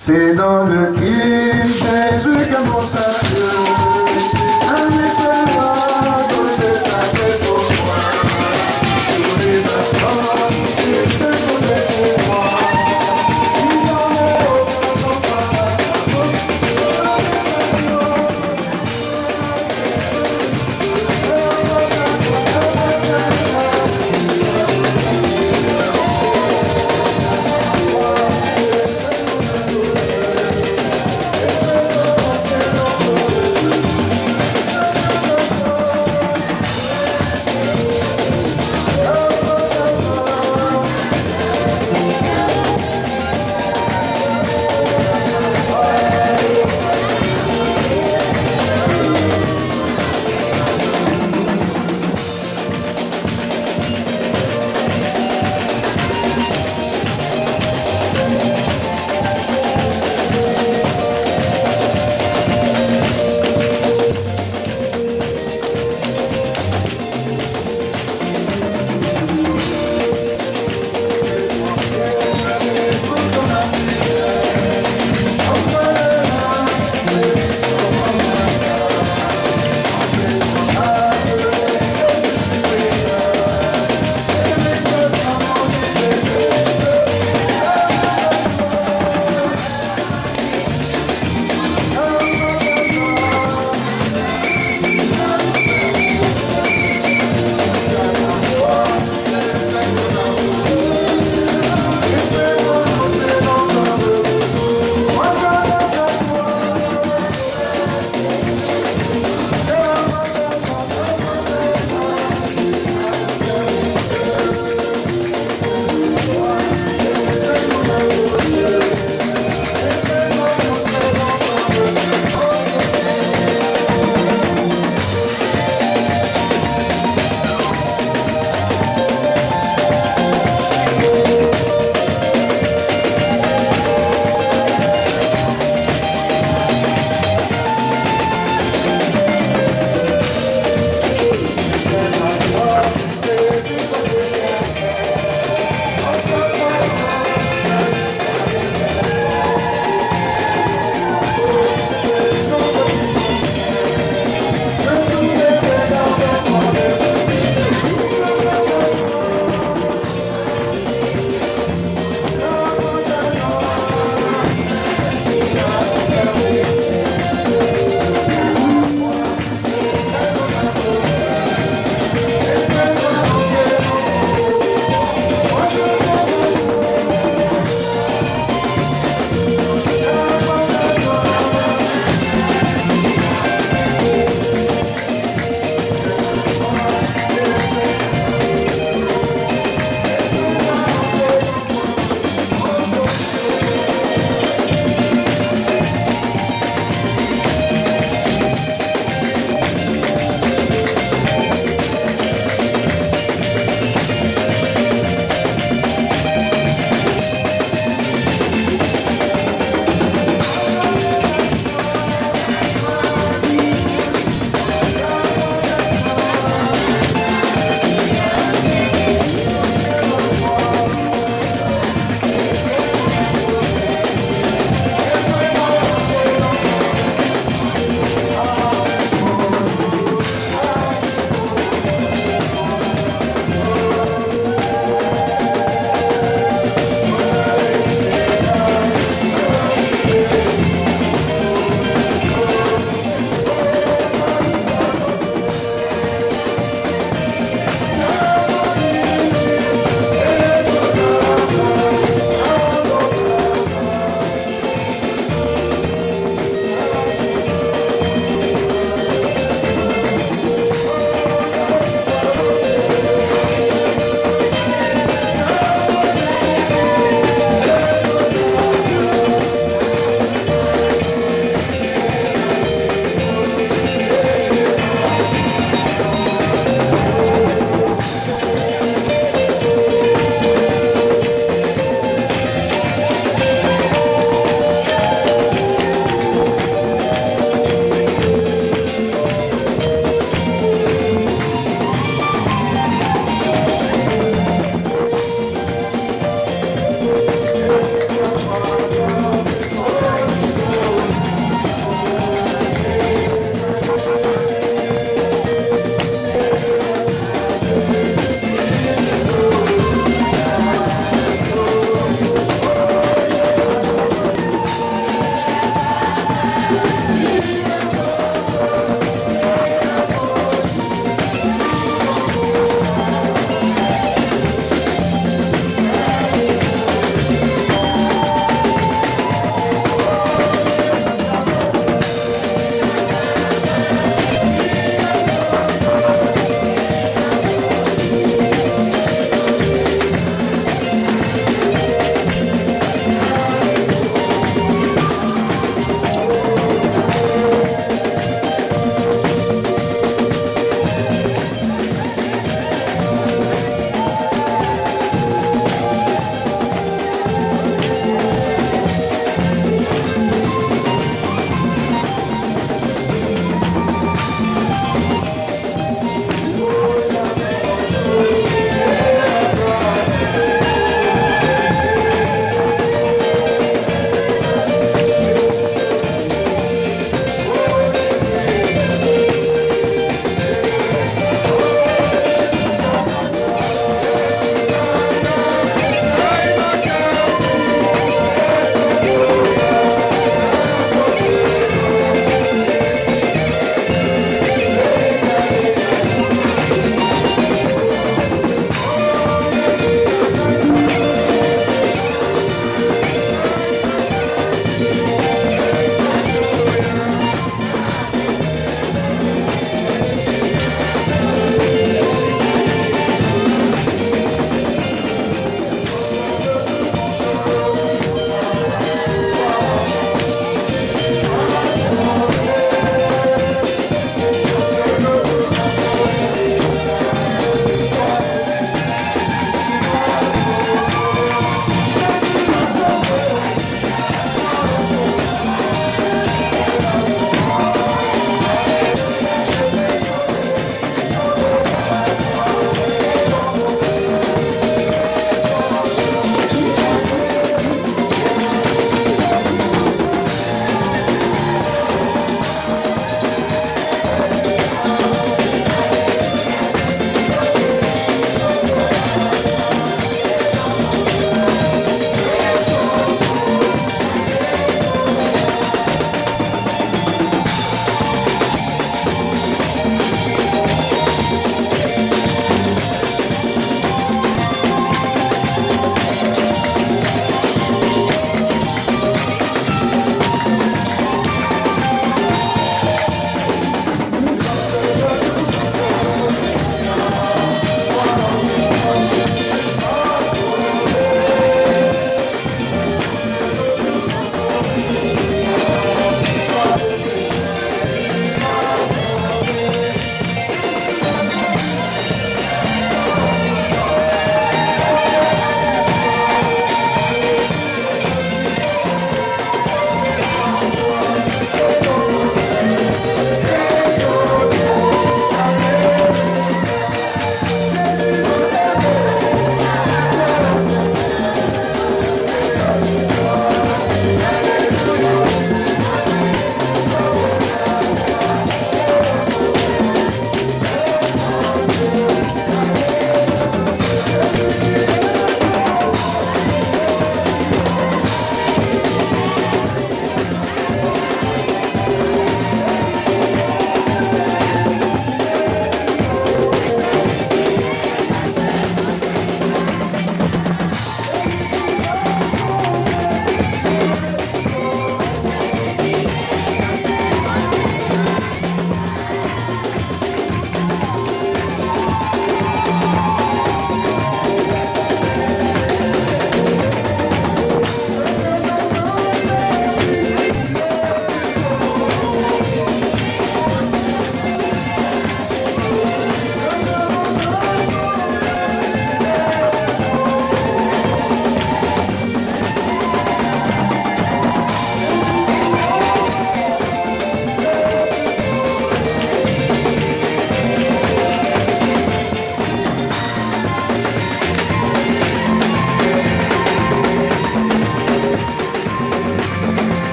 C'est dans le Christ Jésus que mon salut.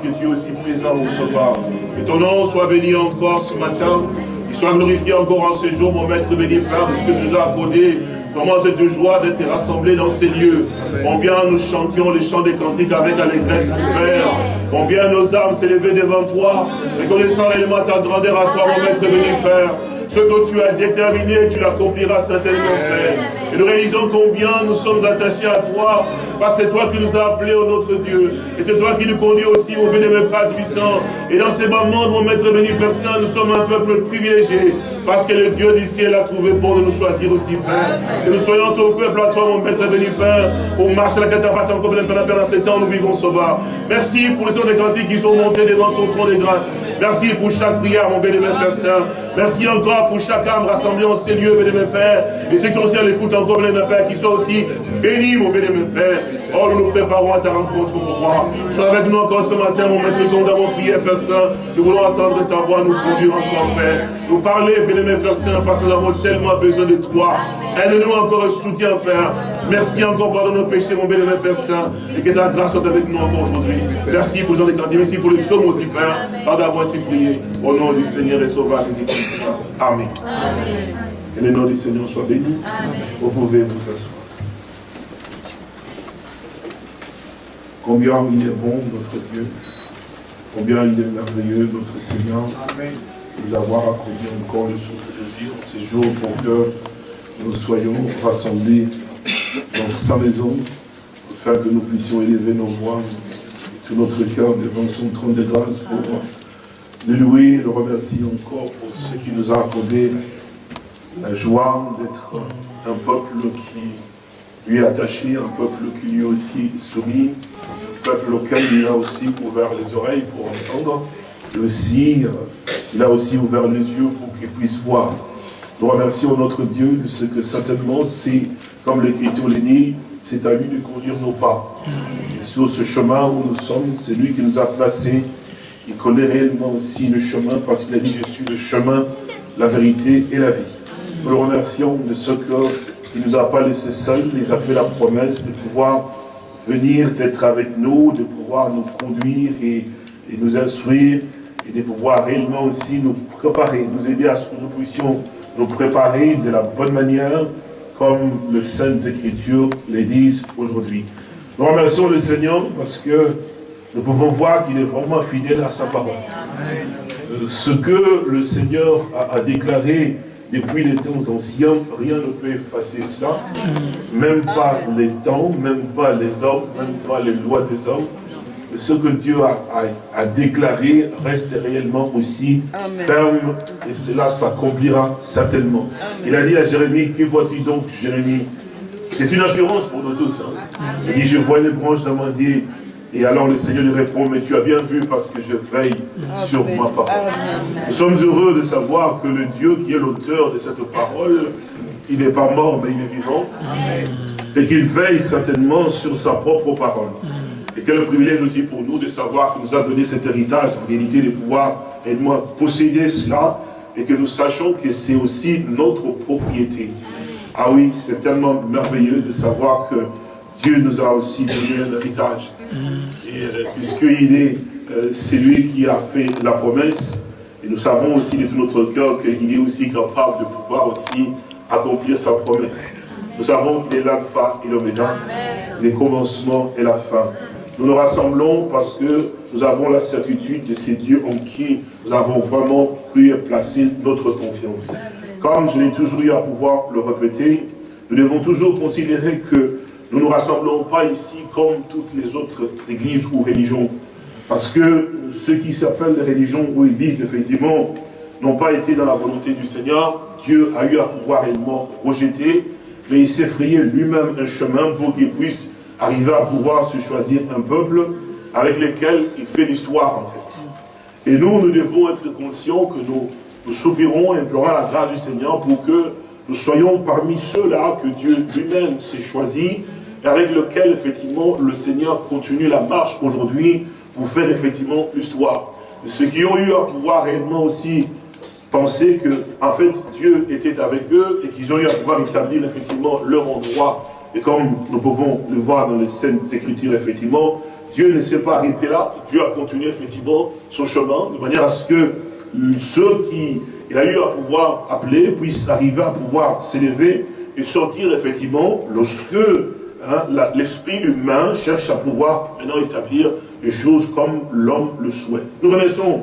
Que tu es aussi présent au sauveur. Que ton nom soit béni encore ce matin. Qu'il soit glorifié encore en ce jour, mon maître béni, Père, de ce que tu nous as accordé Comment cette joie d'être rassemblés dans ces lieux. Combien nous chantions les chants des cantiques avec l'allégresse, Père. Combien nos âmes s'élevaient devant toi, reconnaissant réellement ta grandeur à toi, mon maître béni, Père. Ce que tu as déterminé, tu l'accompliras certainement, Père. Et nous réalisons combien nous sommes attachés à toi, parce que c'est toi qui nous as appelés, au notre Dieu. Et c'est toi qui nous conduis aussi, mon bénémoine Père puissant. Et dans ces moments, mon maître béni, Saint, nous sommes un peuple privilégié, parce que le Dieu du ciel a trouvé bon de nous choisir aussi, Père. Que nous soyons ton peuple à toi, mon maître béni, Père, pour marcher la cataracte encore, Père, dans ces temps, nous vivons sauveur. Merci pour les autres cantiques qui sont montés devant ton trône de grâce. Merci pour chaque prière, mon bénémoine Père Saint. Merci encore pour chaque âme rassemblée en ces lieux, bénémoine Père. Et ceux qui sont aussi à l'écoute encore, bénémoine Père, qui sont aussi bénis, mon bénémoine Père. Oh, nous nous préparons à ta rencontre, mon roi. Sois avec nous encore ce matin, mon maître, comme nous avons prié, Père Saint. Nous voulons entendre ta voix, nous conduire encore, Père. Nous parler, bénémoine Père Saint, parce que nous avons tellement besoin de toi. Aide-nous encore un soutien, Père. Merci encore pour nos péchés, mon bénémoine Père Saint. Et que ta grâce soit avec nous encore aujourd'hui. Merci pour les gens des. Merci pour les psaumes aussi, Père. Par d'avoir ainsi prié. Au nom du Seigneur et Sauveur Jésus-Christ. Amen. Que le nom du Seigneur soit béni. Vous pouvez vous asseoir. Combien il est bon, notre Dieu. Combien il est merveilleux, notre Seigneur. De nous avoir accordé encore le souffle de vie en ces jours pour que nous soyons rassemblés dans sa maison, afin que nous puissions élever nos voix et tout notre cœur devant son trône de grâce pour le louer, le remercier encore pour ce qui nous a accordé la joie d'être un peuple qui lui est attaché, un peuple qui lui aussi soumis, un peuple auquel il a aussi ouvert les oreilles pour entendre, et aussi, il a aussi ouvert les yeux pour qu'il puisse voir. Nous remercions notre Dieu de ce que certainement c'est, comme l'Écriture le dit, c'est à lui de conduire nos pas. Et sur ce chemin où nous sommes, c'est lui qui nous a placés. Il connaît réellement aussi le chemin parce qu'il a dit, je suis le chemin, la vérité et la vie. Nous le remercions de ce qu'il ne nous a pas laissé seuls, il a fait la promesse de pouvoir venir, d'être avec nous, de pouvoir nous conduire et, nous instruire et de pouvoir réellement aussi nous préparer, nous aider à ce que nous puissions nous préparer de la bonne manière, comme les Saintes Écritures les disent aujourd'hui. Nous remercions le Seigneur parce que nous pouvons voir qu'il est vraiment fidèle à sa parole. Euh, Ce que le Seigneur a déclaré depuis les temps anciens, rien ne peut effacer cela, même pas les temps, même pas les hommes, même pas les lois des hommes. Ce que Dieu a, a- a déclaré reste réellement aussi Amen. ferme et cela s'accomplira certainement. Il a dit à Jérémie, que vois-tu donc Jérémie? C'est une assurance pour nous tous. hein. Il dit, je vois les branches d'amandier. Et alors le Seigneur lui répond, mais tu as bien vu parce que je veille sur ma parole. Amen. Nous sommes heureux de savoir que le Dieu qui est l'auteur de cette parole, il n'est pas mort, mais il est vivant. Et qu'il veille certainement sur sa propre parole. Et quel privilège aussi pour nous de savoir qu'il nous a donné cet héritage, en réalité, de pouvoir réellement posséder cela, et que nous sachions que c'est aussi notre propriété. Ah oui, c'est tellement merveilleux de savoir que Dieu nous a aussi donné un héritage. Et euh, puisqu'il est, euh, c'est lui qui a fait la promesse, et nous savons aussi de tout notre cœur qu'il est aussi capable de pouvoir aussi accomplir sa promesse. Nous savons qu'il est l'alpha et l'oméga, les commencements et la fin. Nous nous rassemblons parce que nous avons la certitude de ces dieux en qui nous avons vraiment cru et placé notre confiance. Comme je l'ai toujours eu à pouvoir le répéter, nous devons toujours considérer que nous ne nous rassemblons pas ici comme toutes les autres églises ou religions. Parce que ceux qui s'appellent des religions ou églises, effectivement, n'ont pas été dans la volonté du Seigneur. Dieu a eu à pouvoir réellement rejeter, mais il s'est frayé lui-même un chemin pour qu'il puisse arriver à pouvoir se choisir un peuple avec lequel il fait l'histoire en fait. Et nous, nous devons être conscients que nous, nous soupirons et implorons la grâce du Seigneur pour que nous soyons parmi ceux-là que Dieu lui-même s'est choisi et avec lequel, effectivement, le Seigneur continue la marche aujourd'hui pour faire effectivement l'histoire. Ceux qui ont eu à pouvoir réellement aussi penser que, en fait, Dieu était avec eux et qu'ils ont eu à pouvoir établir effectivement leur endroit. Et comme nous pouvons le voir dans les scènes d'écriture, effectivement, Dieu ne s'est pas arrêté là, Dieu a continué effectivement son chemin, de manière à ce que ceux qui a eu à pouvoir appeler puissent arriver à pouvoir s'élever et sortir effectivement lorsque hein, l'esprit humain cherche à pouvoir maintenant établir les choses comme l'homme le souhaite. Nous remercions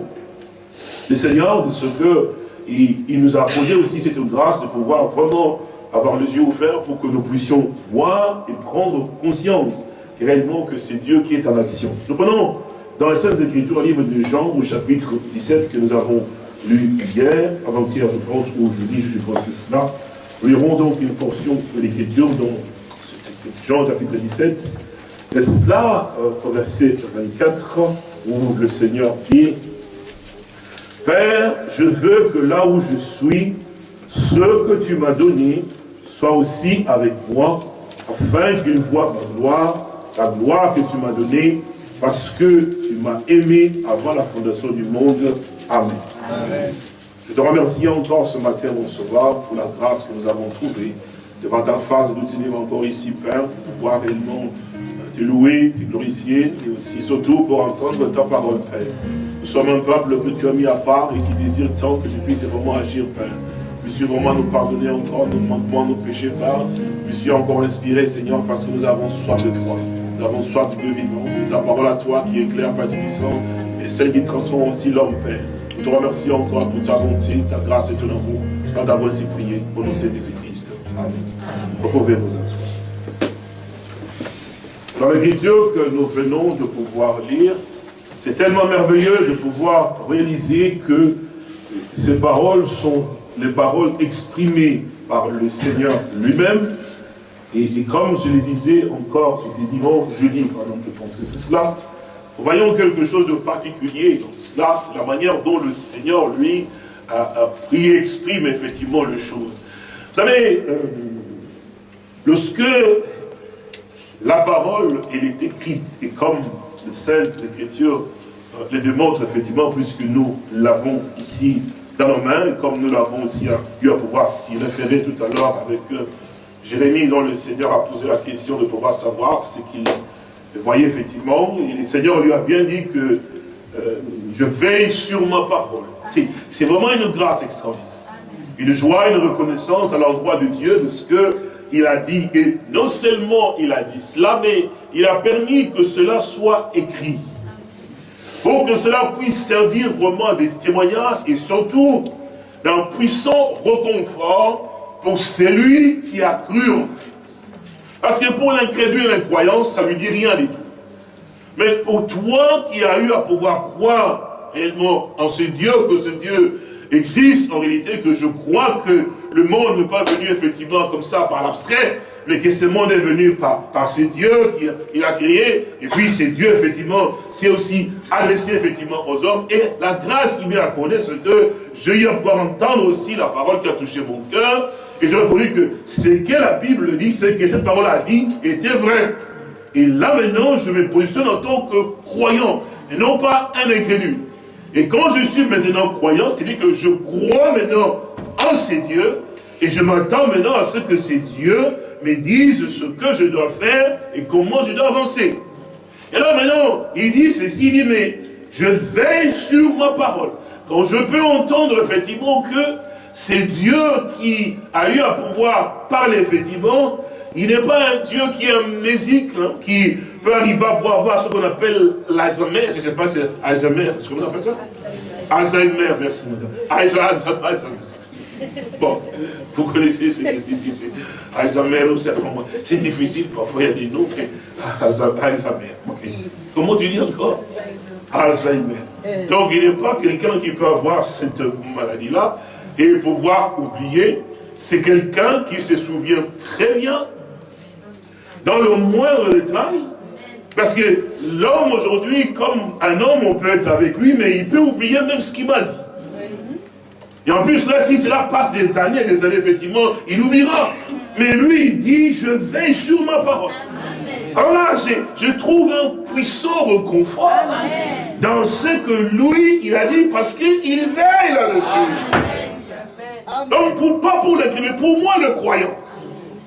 le Seigneur de ce que il, nous a posé aussi cette grâce de pouvoir vraiment avoir les yeux ouverts pour que nous puissions voir et prendre conscience réellement que c'est Dieu qui est en action. Nous prenons dans les Saintes Écritures, livre de Jean, au chapitre 17, que nous avons lu hier, avant-hier, je pense, ou jeudi, je pense que cela. Nous lirons donc une portion de l'Écriture dans Jean chapitre 17. Et cela, euh, au verset 24, où le Seigneur dit, Père, je veux que là où je suis, ce que tu m'as donné soit aussi avec moi, afin qu'ils voient ma gloire, la gloire que tu m'as donnée, parce que tu m'as aimé avant la fondation du monde. Amen. Je te remercie encore ce matin, mon sauveur, pour la grâce que nous avons trouvée devant ta face de nous tenir encore ici, Père, pour pouvoir réellement te louer, te glorifier, et aussi surtout pour entendre ta parole, Père. Nous sommes un peuple que tu as mis à part et qui désire tant que tu puisses vraiment agir, Père. Puisses vraiment nous pardonner encore nos manquements, nos péchés, Père. Puisses encore inspirer, Seigneur, parce que nous avons soif de toi. Nous avons soif de Dieu vivant. Et ta parole à toi qui éclaire, Père du sang, et celle qui transforme aussi l'homme, Père. Nous te remercions encore pour ta bonté, ta grâce et ton amour, d'avoir ainsi prié nom de Jésus-Christ. Amen. Vous pouvez vous. Dans l'écriture que nous venons de pouvoir lire, c'est tellement merveilleux de pouvoir réaliser que ces paroles sont les paroles exprimées par le Seigneur lui-même. Et, comme je le disais encore, c'était dimanche, jeudi, pardon, je pense que c'est cela, voyons quelque chose de particulier dans cela, c'est la manière dont le Seigneur, lui, a, prié, exprime effectivement les choses. Vous savez, euh, lorsque la parole, elle est écrite, et comme le Sainte Écriture les démontre effectivement, puisque nous l'avons ici dans nos mains, comme nous l'avons aussi eu à pouvoir s'y référer tout à l'heure avec euh, Jérémie, dont le Seigneur a posé la question de pouvoir savoir ce qu'il voyait effectivement. Et le Seigneur lui a bien dit que euh, je veille sur ma parole. C'est vraiment une grâce extraordinaire. Une joie, une reconnaissance à l'endroit de Dieu de ce qu'il a dit. Et non seulement il a dit cela, mais il a permis que cela soit écrit pour que cela puisse servir vraiment des témoignages et surtout d'un puissant reconfort pour celui qui a cru en fait. Parce que pour l'incrédule et l'incroyant, ça ne lui dit rien du tout. Mais pour toi qui as eu à pouvoir croire réellement en ce Dieu, que ce Dieu existe en réalité, que je crois que le monde n'est pas venu effectivement comme ça par l'abstrait, mais que ce monde est venu par, par ce Dieu qu'il a créé, et puis c'est Dieu, effectivement, c'est aussi adressé, effectivement, aux hommes, et la grâce qui m'est accordée, c'est que j'ai eu pouvoir entendre aussi la parole qui a touché mon cœur, et j'ai reconnu que ce que la Bible dit, c'est que cette parole a dit, était vrai. Et là maintenant, je me positionne en tant que croyant, et non pas un incrédule. Et quand je suis maintenant croyant, c'est-à-dire que je crois maintenant en ces dieux, et je m'attends maintenant à ce que ces dieux me disent ce que je dois faire et comment je dois avancer. Et là maintenant, il dit ceci, il dit, mais je veille sur ma parole. Quand je peux entendre effectivement que c'est Dieu qui a eu à pouvoir parler effectivement, il n'est pas un Dieu qui est amnésique, hein, qui peut arriver à pouvoir voir ce qu'on appelle l'Alzheimer, je ne sais pas si c'est Alzheimer, comment on appelle ça? Alzheimer, merci. Alzheimer. Bon, vous connaissez ce que c'est. Alzheimer, c'est difficile, parfois il y a des noms. Alzheimer, Comment tu dis encore? Alzheimer. Donc il n'est pas quelqu'un qui peut avoir cette maladie-là et pouvoir oublier. C'est quelqu'un qui se souvient très bien, dans le moindre détail, parce que l'homme aujourd'hui, comme un homme, on peut être avec lui, mais il peut oublier même ce qu'il m'a dit. Et en plus, là, si cela passe des années, des années, effectivement, il oubliera. Mais lui, il dit, je veille sur ma parole. Alors là, je, trouve un puissant reconfort dans ce que lui, il a dit, parce qu'il veille là-dessus. Donc, pour, pas pour le mais pour moi, le croyant.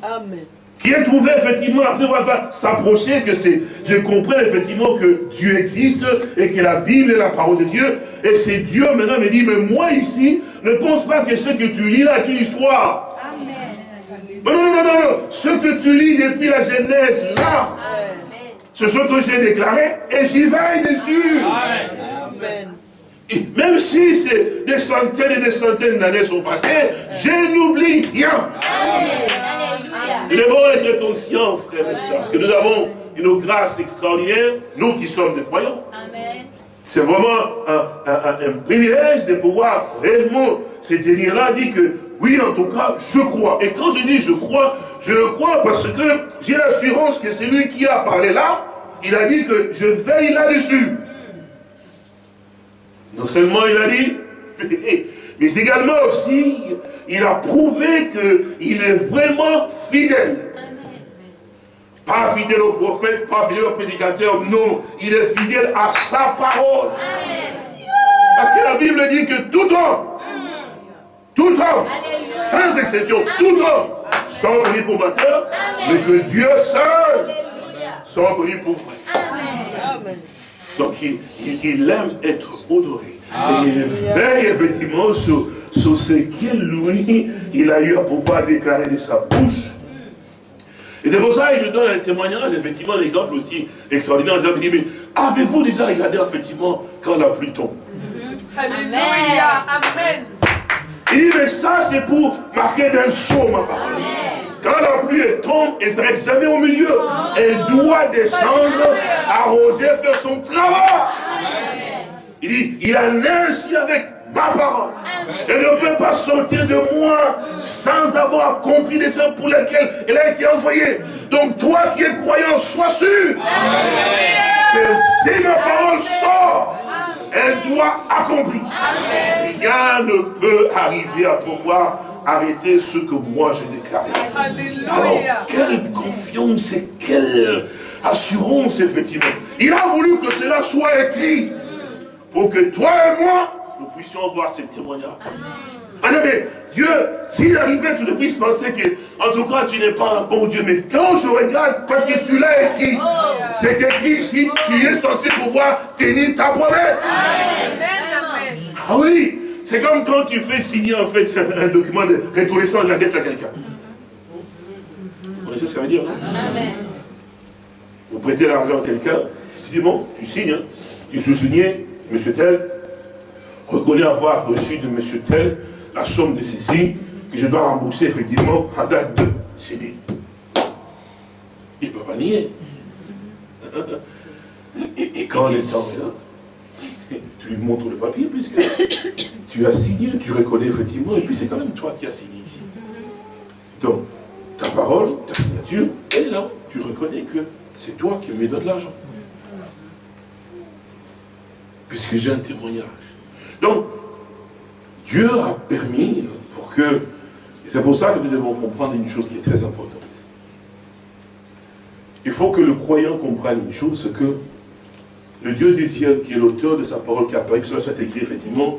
Amen qui est trouvé effectivement, après va s'approcher, que c'est, je comprends effectivement que Dieu existe et que la Bible est la parole de Dieu, et c'est Dieu maintenant me dit, mais moi ici, ne pense pas que ce que tu lis là est une histoire. Amen. Non, non, non, non, ce que tu lis depuis la Genèse là, c'est ce que j'ai déclaré, et j'y veille dessus. Amen. Et même si c'est des centaines et des centaines d'années sont passées, je n'oublie rien. Amen. Nous devons être conscients, frères et sœurs, que nous avons une grâce extraordinaire, nous qui sommes des croyants. C'est vraiment un, privilège de pouvoir réellement se tenir là, dire que oui, en tout cas, je crois. Et quand je dis je crois, je le crois parce que j'ai l'assurance que c'est lui qui a parlé là, il a dit que je veille là-dessus. Non seulement il a dit, mais également aussi, il a prouvé qu'il est vraiment fidèle. Pas fidèle au prophète, pas fidèle au prédicateur, non. Il est fidèle à sa parole. Parce que la Bible dit que tout homme, tout homme, sans exception, tout homme, sont connus pour batteur, mais que Dieu seul sont connus pour frère. Donc il, aime être honoré. Et il veille effectivement sur, sur ce qu'il, lui, il a eu à pouvoir déclarer de sa bouche. Et c'est pour ça qu'il nous donne un témoignage, effectivement, l'exemple aussi extraordinaire. Il dit, mais avez-vous déjà regardé, effectivement, quand la pluie tombe? Alléluia, Amen. Il dit, mais ça, c'est pour marquer d'un saut, ma parole. Quand la pluie tombe, elle ne s'arrête jamais au milieu. Elle doit descendre, arroser, faire son travail. Il dit, il a ainsi avec ma parole. Elle ne peut pas sortir de moi sans avoir accompli les œuvres pour lesquelles elle a été envoyée. Donc toi qui es croyant, sois sûr que si ma parole sort, elle doit accomplir. Rien ne peut arriver à pouvoir arrêter ce que moi j'ai déclaré. Alors, quelle confiance et quelle assurance, effectivement. Il a voulu que cela soit écrit pour que toi et moi, nous puissions voir ce témoignage. Ah non, mais Dieu, s'il arrivait que je puisse penser que, en tout cas, tu n'es pas un bon Dieu, mais quand je regarde, parce que tu l'as écrit, c'est écrit ici, tu es censé pouvoir tenir ta promesse. Ah oui, c'est comme quand tu fais signer, en fait, un document de reconnaissance de la dette à quelqu'un. Vous connaissez ce que ça veut dire, non Vous prêtez l'argent à quelqu'un, tu dis, bon, tu signes, hein. tu sous-signes, monsieur tel, reconnaît avoir reçu de monsieur tel la somme de ceci que je dois rembourser effectivement en date de CD. Il ne peut pas nier. Et quand le temps est là, tu lui montres le papier puisque tu as signé, tu reconnais effectivement, et puis c'est quand même toi qui as signé ici. Donc, ta parole, ta signature, est là, tu reconnais que c'est toi qui me donnes l'argent puisque j'ai un témoignage. Donc, Dieu a permis pour que, et c'est pour ça que nous devons comprendre une chose qui est très importante. Il faut que le croyant comprenne une chose, c'est que le Dieu du ciel, qui est l'auteur de sa parole, qui a permis que cela soit écrit, effectivement,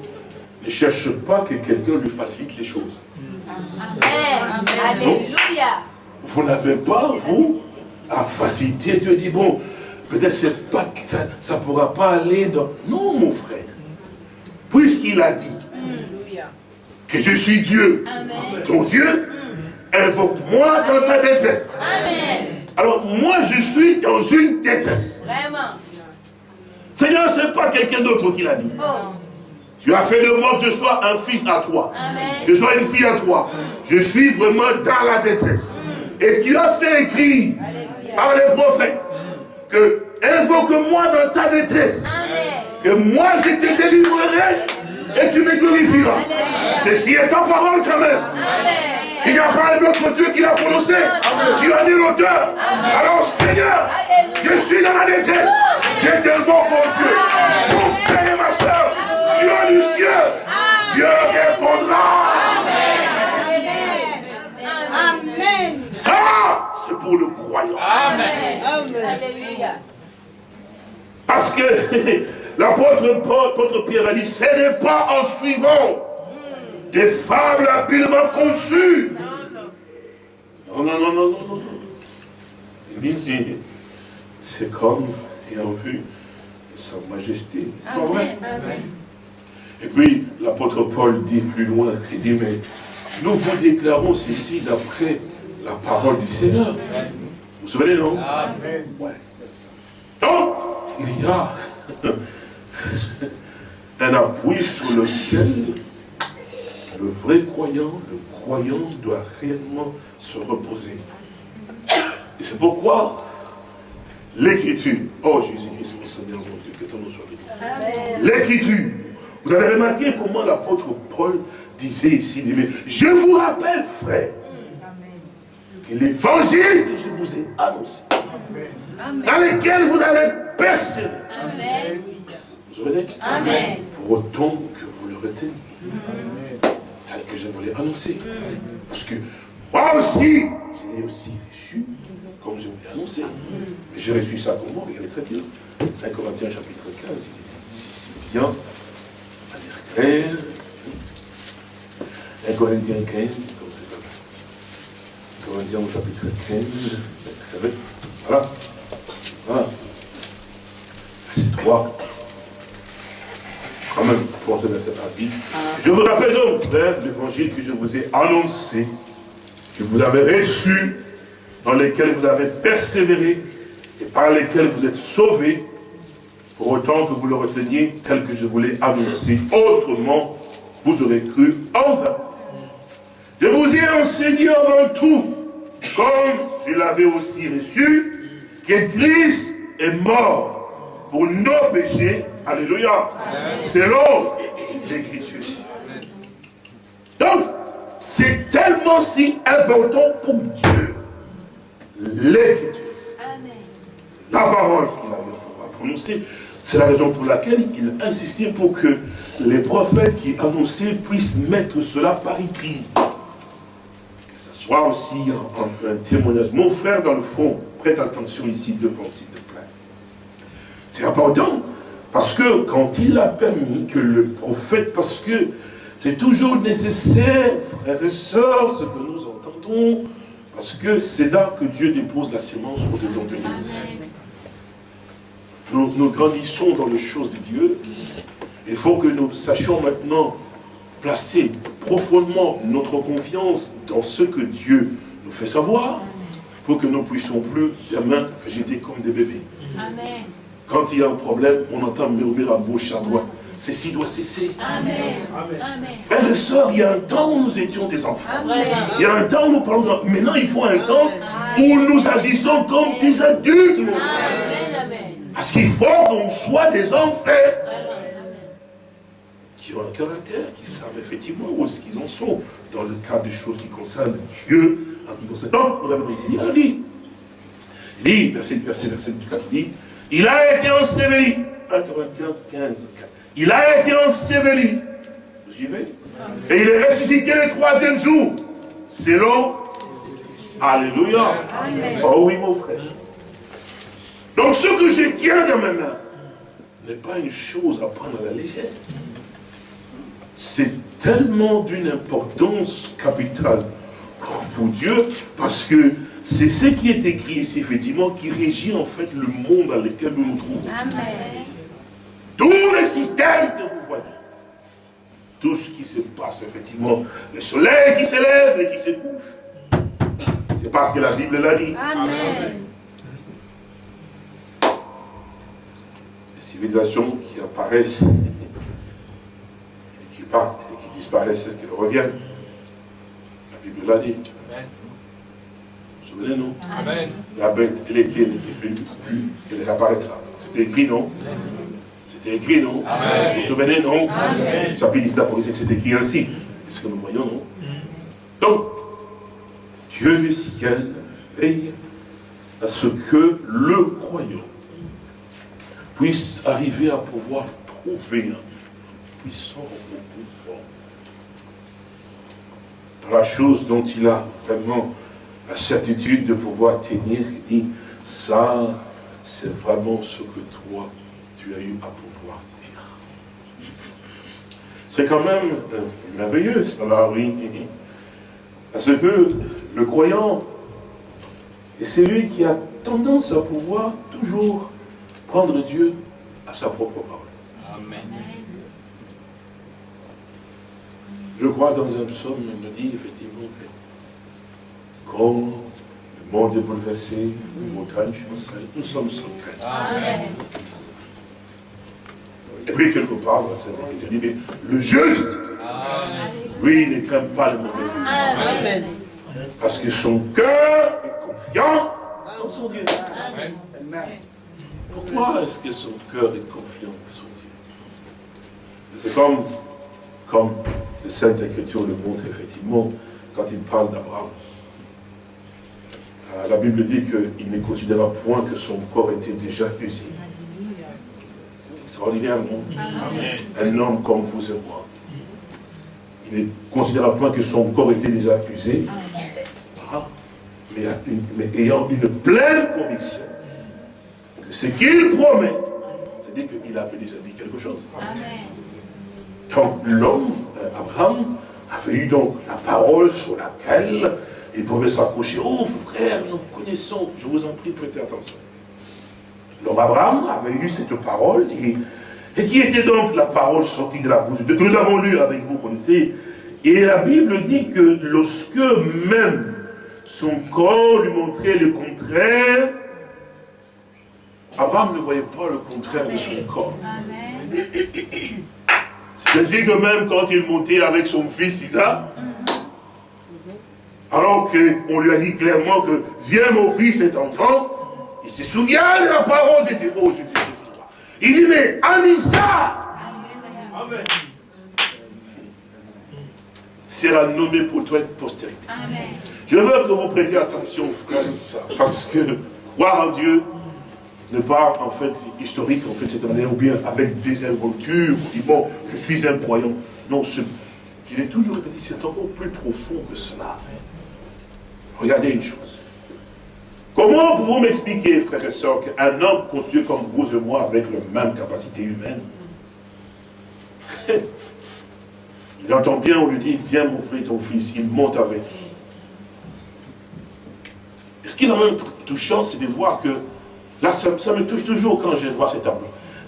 ne cherche pas que quelqu'un lui facilite les choses. Amen. Alléluia. Vous n'avez pas, vous, à faciliter. Dieu dit, bon, Peut-être ça ne pourra pas aller dans... Non, mon frère. Puisqu'il a dit que je suis Dieu, ton Dieu, invoque-moi dans ta détresse. Alors, moi, je suis dans une détresse. Vraiment. Seigneur, ce n'est pas quelqu'un d'autre qui l'a dit. Oh. Tu as fait de moi que je sois un fils à toi. Que je sois une fille à toi. Je suis vraiment dans la détresse. Et tu as fait écrire par les prophètes que invoque-moi dans ta détresse. Que moi je te délivrerai et tu me glorifieras. Ceci est ta parole quand même. Il n'y a pas un autre Dieu qui l'a prononcé. Tu as dit l'auteur. Alors Seigneur, je suis dans la détresse. Je t'invoque, mon Dieu. Mon frère et ma soeur, Dieu du ciel, Dieu répondra. Amen. Ça, c'est pour le croire. croyants. Amen. Alléluia. Parce que l'apôtre Paul, l'apôtre Pierre a dit, ce n'est pas en suivant des fables habilement conçues. Non, non, non, non, non, non. Il dit, c'est comme ayant vu sa majesté. C'est pas vrai? Amen. Et puis, l'apôtre Paul dit plus loin, il dit, mais nous vous déclarons ceci d'après la parole du Seigneur. Vous vous souvenez, non? Ouais. Donc, il y a un appui sur lequel le vrai croyant, le croyant doit réellement se reposer. Et c'est pourquoi l'écriture, oh Jésus-Christ, mon Seigneur, mon Dieu, que ton nom soit béni. L'écriture. Vous avez remarqué comment l'apôtre Paul disait ici, je vous rappelle, frère, que l'évangile que je vous ai annoncé, dans lequel vous avez persévéré, souvenez Amen. Pour autant que vous le reteniez, tel que je vous l'ai annoncé. Parce que moi aussi, je l'ai aussi reçu, comme je vous l'ai annoncé. Mais j'ai reçu ça comment Regardez très bien. 1 Corinthiens chapitre 15, il est bien. Allez, frère. 1 Corinthiens 15, Corinthiens au chapitre 15, très bien. Voilà. Voilà. Verset 3. Quand même, rapide. Je vous rappelle donc, frère, l'évangile que je vous ai annoncé, que vous avez reçu, dans lesquels vous avez persévéré, et par lesquels vous êtes sauvés, pour autant que vous le reteniez tel que je vous l'ai annoncé. Autrement, vous aurez cru en vain. Je vous ai enseigné avant tout, comme je l'avais aussi reçu, que Christ est mort pour nos péchés. Alléluia. Selon les Écritures. Donc, c'est tellement si important pour Dieu. L'Écriture. La parole qu'il avait pouvoir prononcer, c'est la raison pour laquelle il insistait pour que les prophètes qui annonçaient puissent mettre cela par écrit. Que ce soit aussi un, un- un témoignage. Mon frère, dans le fond, prête attention ici devant, s'il te plaît. C'est important, parce que quand il a permis que le prophète, parce que c'est toujours nécessaire, frères et sœurs, ce que nous entendons, parce que c'est là que Dieu dépose la sémence au-dedans de nous. Nous, nous grandissons dans les choses de Dieu. Il faut que nous sachions maintenant placer profondément notre confiance dans ce que Dieu nous fait savoir pour que nous puissions plus demain végéter comme des bébés. Amen. Quand il y a un problème, on entend murmurer à gauche, à droite. Ceci doit cesser. Amen. Amen. Frères et sœurs, il y a un temps où nous étions des enfants. Vraiment. Il y a un temps où nous parlons. de- Maintenant, il faut un temps où nous agissons comme des adultes. Amen. Amen. Parce qu'il faut qu'on soit des Vraiment. qui ont un caractère, qui savent effectivement où est-ce qu'ils en sont dans le cadre des choses qui concernent Dieu, en ce qui concerne. Donc, nous avons ici, il a dit, il dit, verset, verset, verset 4, il dit, il a été enseveli, 1 Corinthiens 15, 4, il a été enseveli, vous suivez? Et il est ressuscité le troisième jour, selon, Alléluia, oh oui mon frère. Donc ce que je tiens dans ma main n'est pas une chose à prendre à la légère. C'est tellement d'une importance capitale pour Dieu, parce que c'est ce qui est écrit ici, effectivement, qui régit en fait le monde dans lequel nous nous trouvons. Amen. Tout le système que vous voyez, tout ce qui se passe, effectivement, le soleil qui se lève et qui se couche, c'est parce que la Bible l'a dit. Amen. Les civilisations qui apparaissent, et qui partent, et qui disparaissent, et qui reviennent, la Bible l'a dit. Vous vous souvenez, non Amen. La bête, elle était, elle n'était plus, elle réapparaîtra. C'était écrit, non C'était écrit, non Amen. Vous vous souvenez, non Amen. Chapitre 10 d'Apocalypse, c'est écrit ainsi. Est-ce que nous voyons, non Donc, Dieu du ciel veille à ce que le croyant puisse arriver à pouvoir trouver un puissant confort dans la chose dont il a vraiment la certitude de pouvoir tenir et dire, ça, c'est vraiment ce que toi, tu as eu à pouvoir dire. C'est quand même euh, merveilleux, cela, oui. Parce que le croyant, c'est lui qui a tendance à pouvoir toujours prendre Dieu à sa propre parole. Amen. Je crois dans un psaume, il me dit effectivement que quand le monde est bouleversé, les montagnes chancellent, nous sommes sans crainte. Amen. Et puis quelque part, dans cette écriture dit, mais le juste, lui, ne craint pas le mauvais. Amen. Parce que son cœur est confiant en son Dieu. Amen. Pourquoi est-ce que son cœur est confiant en son Dieu? C'est comme, comme les Saintes Écritures le montrent effectivement quand il parle d'Abraham. Euh, La Bible dit qu'il ne considéra point que son corps était déjà usé. C'est extraordinaire, non? Un homme comme vous et moi. Il ne considéra point que son corps était déjà usé, Ah, mais, une- mais ayant une pleine conviction que ce qu'il promet, c'est-à-dire qu'il avait déjà dit quelque chose. Amen. Donc l'homme, euh, Abraham, avait eu donc la parole sur laquelle il pouvait s'accrocher. Oh frère, nous connaissons, je vous en prie, prêtez attention. L'homme Abraham avait eu cette parole, et, et qui était donc la parole sortie de la bouche de Dieu, que nous avons lu avec vous, vous connaissez. Et la Bible dit que lorsque même son corps lui montrait le contraire, Abraham ne voyait pas le contraire de son corps. Amen. C'est ainsi que même quand il montait avec son fils Isaac, alors qu'on lui a dit clairement que viens mon fils, cet enfant, il se souvient de la parole de Dieu. Oh, je Il dit, mais en Isaac Amen. sera nommé pour toi une postérité. Amen. Je veux que vous prêtiez attention, sœurs, parce que croire en Dieu n'est pas en fait historique, en fait, cette manière, ou bien avec des involtures, ou dit, bon, je suis un croyant. Non, ce- il est toujours répété, c'est encore plus profond que cela. Regardez une chose. Comment pouvez-vous m'expliquer, frères et sœurs, qu'un homme conçu comme vous et moi, avec la même capacité humaine, il entend bien, on lui dit, viens mon frère, ton fils, il monte avec. Et ce qui est quand même touchant, c'est de voir que, là, ça, ça me touche toujours quand je vois cet homme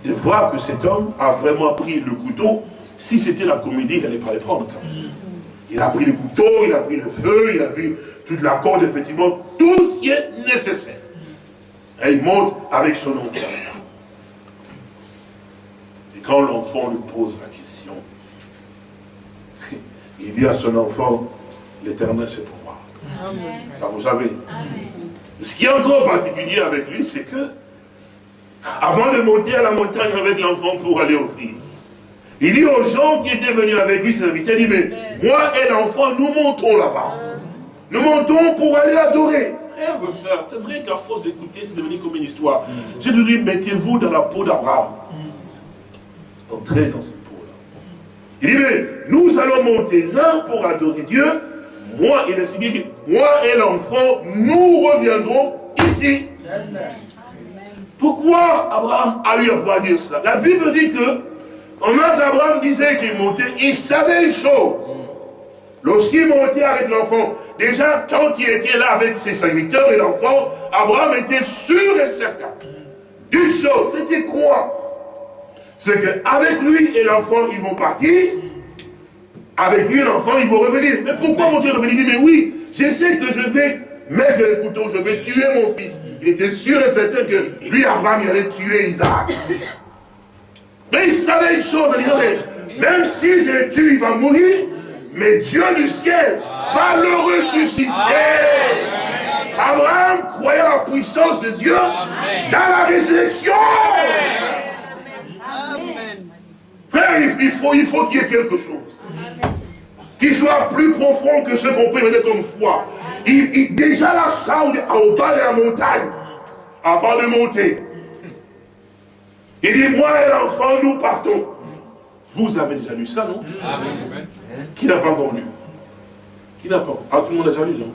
de voir que cet homme a vraiment pris le couteau. Si c'était la comédie, il n'allait pas le prendre quand même. Il a pris le couteau, il a pris le feu, il a vu toute la corde, effectivement, tout ce qui est nécessaire. Et il monte avec son enfant. Et quand l'enfant lui pose la question, il dit à son enfant, l'éternel c'est pour moi. Amen. Ça vous savez. Amen. Ce qui est encore particulier avec lui, c'est que, avant de monter à la montagne avec l'enfant pour aller offrir, il dit aux gens qui étaient venus avec lui, ses il dit, mais moi et l'enfant, nous montons là-bas. Nous montons pour aller adorer. Frères et sœurs, c'est vrai qu'à force d'écouter, c'est devenu comme une histoire. J'ai toujours dit, mettez-vous dans la peau d'Abraham. Entrez dans cette peau-là. Il dit, mais nous allons monter là pour adorer Dieu. Moi, il bien dit, moi et l'enfant, nous reviendrons ici. Pourquoi Abraham a eu à pouvoir dire cela? La Bible dit que, pendant qu'Abraham disait qu'il montait, il savait une chose. Lorsqu'il montait avec l'enfant, déjà quand il était là avec ses serviteurs et l'enfant, Abraham était sûr et certain. D'une chose, c'était quoi? C'est qu'avec lui et l'enfant, ils vont partir. Avec lui et l'enfant, ils vont revenir. Mais pourquoi vont-ils revenir? Il dit, mais oui, je sais que je vais mettre le couteau, je vais tuer mon fils. Il était sûr et certain que lui, Abraham, il allait tuer Isaac. Mais il savait une chose, il mais même si je le tue, il va mourir, mais Dieu du ciel va le ressusciter. Abraham croyait à la puissance de Dieu dans la résurrection. Frère, il faut il faut qu'il y ait quelque chose qui soit plus profond que ce qu'on peut mener comme foi. Il, il- déjà là, ça, on est au bas de la montagne, avant de monter. Il dit, moi et l'enfant, nous partons. Vous avez déjà lu ça, non Amen. Qui n'a pas encore lu Qui n'a pas Ah, tout le monde a déjà lu, non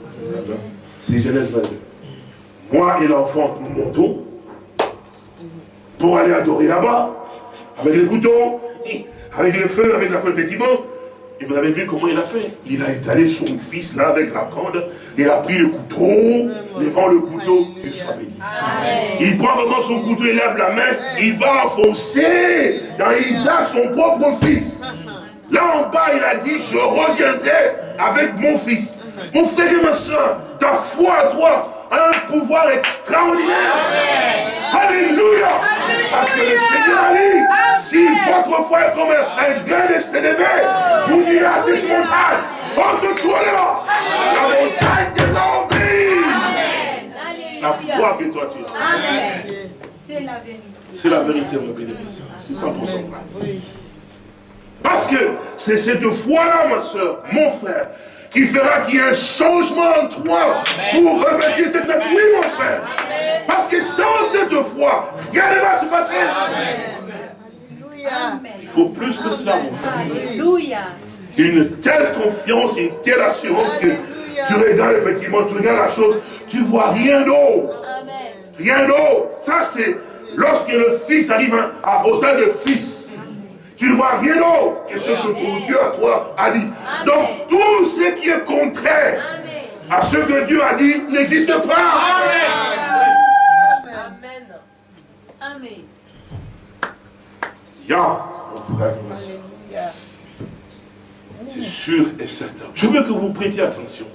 C'est Genèse 22. Moi et l'enfant, nous montons pour aller adorer là-bas, avec le couteau, avec le feu, avec la effectivement. Et vous avez vu comment il a fait. Il a étalé son fils là avec la corde, il a pris le couteau, devant le couteau, Dieu soit béni. Il prend vraiment son couteau, il lève la main, il va enfoncer dans Isaac son propre fils. Là en bas, il a dit, je reviendrai avec mon fils. Mon frère et ma soeur, ta foi à toi un pouvoir extraordinaire. Alléluia. Parce que le Seigneur a dit, si votre foi est comme un, grain de sénévé, vous direz à cette montagne, entre toi là, la montagne obéir. La foi que toi tu as. C'est la vérité. C'est la vérité, mon béni. C'est 100% vrai. Parce que c'est cette foi-là, ma soeur, mon frère, qui fera qu'il y ait un changement en toi pour revêtir cette nature. Oui, mon frère. Parce que sans cette foi, rien ne va se passer. Il faut plus que cela, mon frère. Alléluia. Une telle confiance, une telle assurance que tu regardes effectivement, tu regardes la chose, tu vois rien d'autre. Rien d'autre. Ça, c'est lorsque le fils arrive à, au stade de fils. Tu ne vois rien d'autre que ce que ton Dieu à toi a dit. Donc tout ce qui est contraire à ce que Dieu a dit n'existe pas. Amen. Amen. Ya, mon frère, c'est sûr et certain. Je veux que vous prêtiez attention.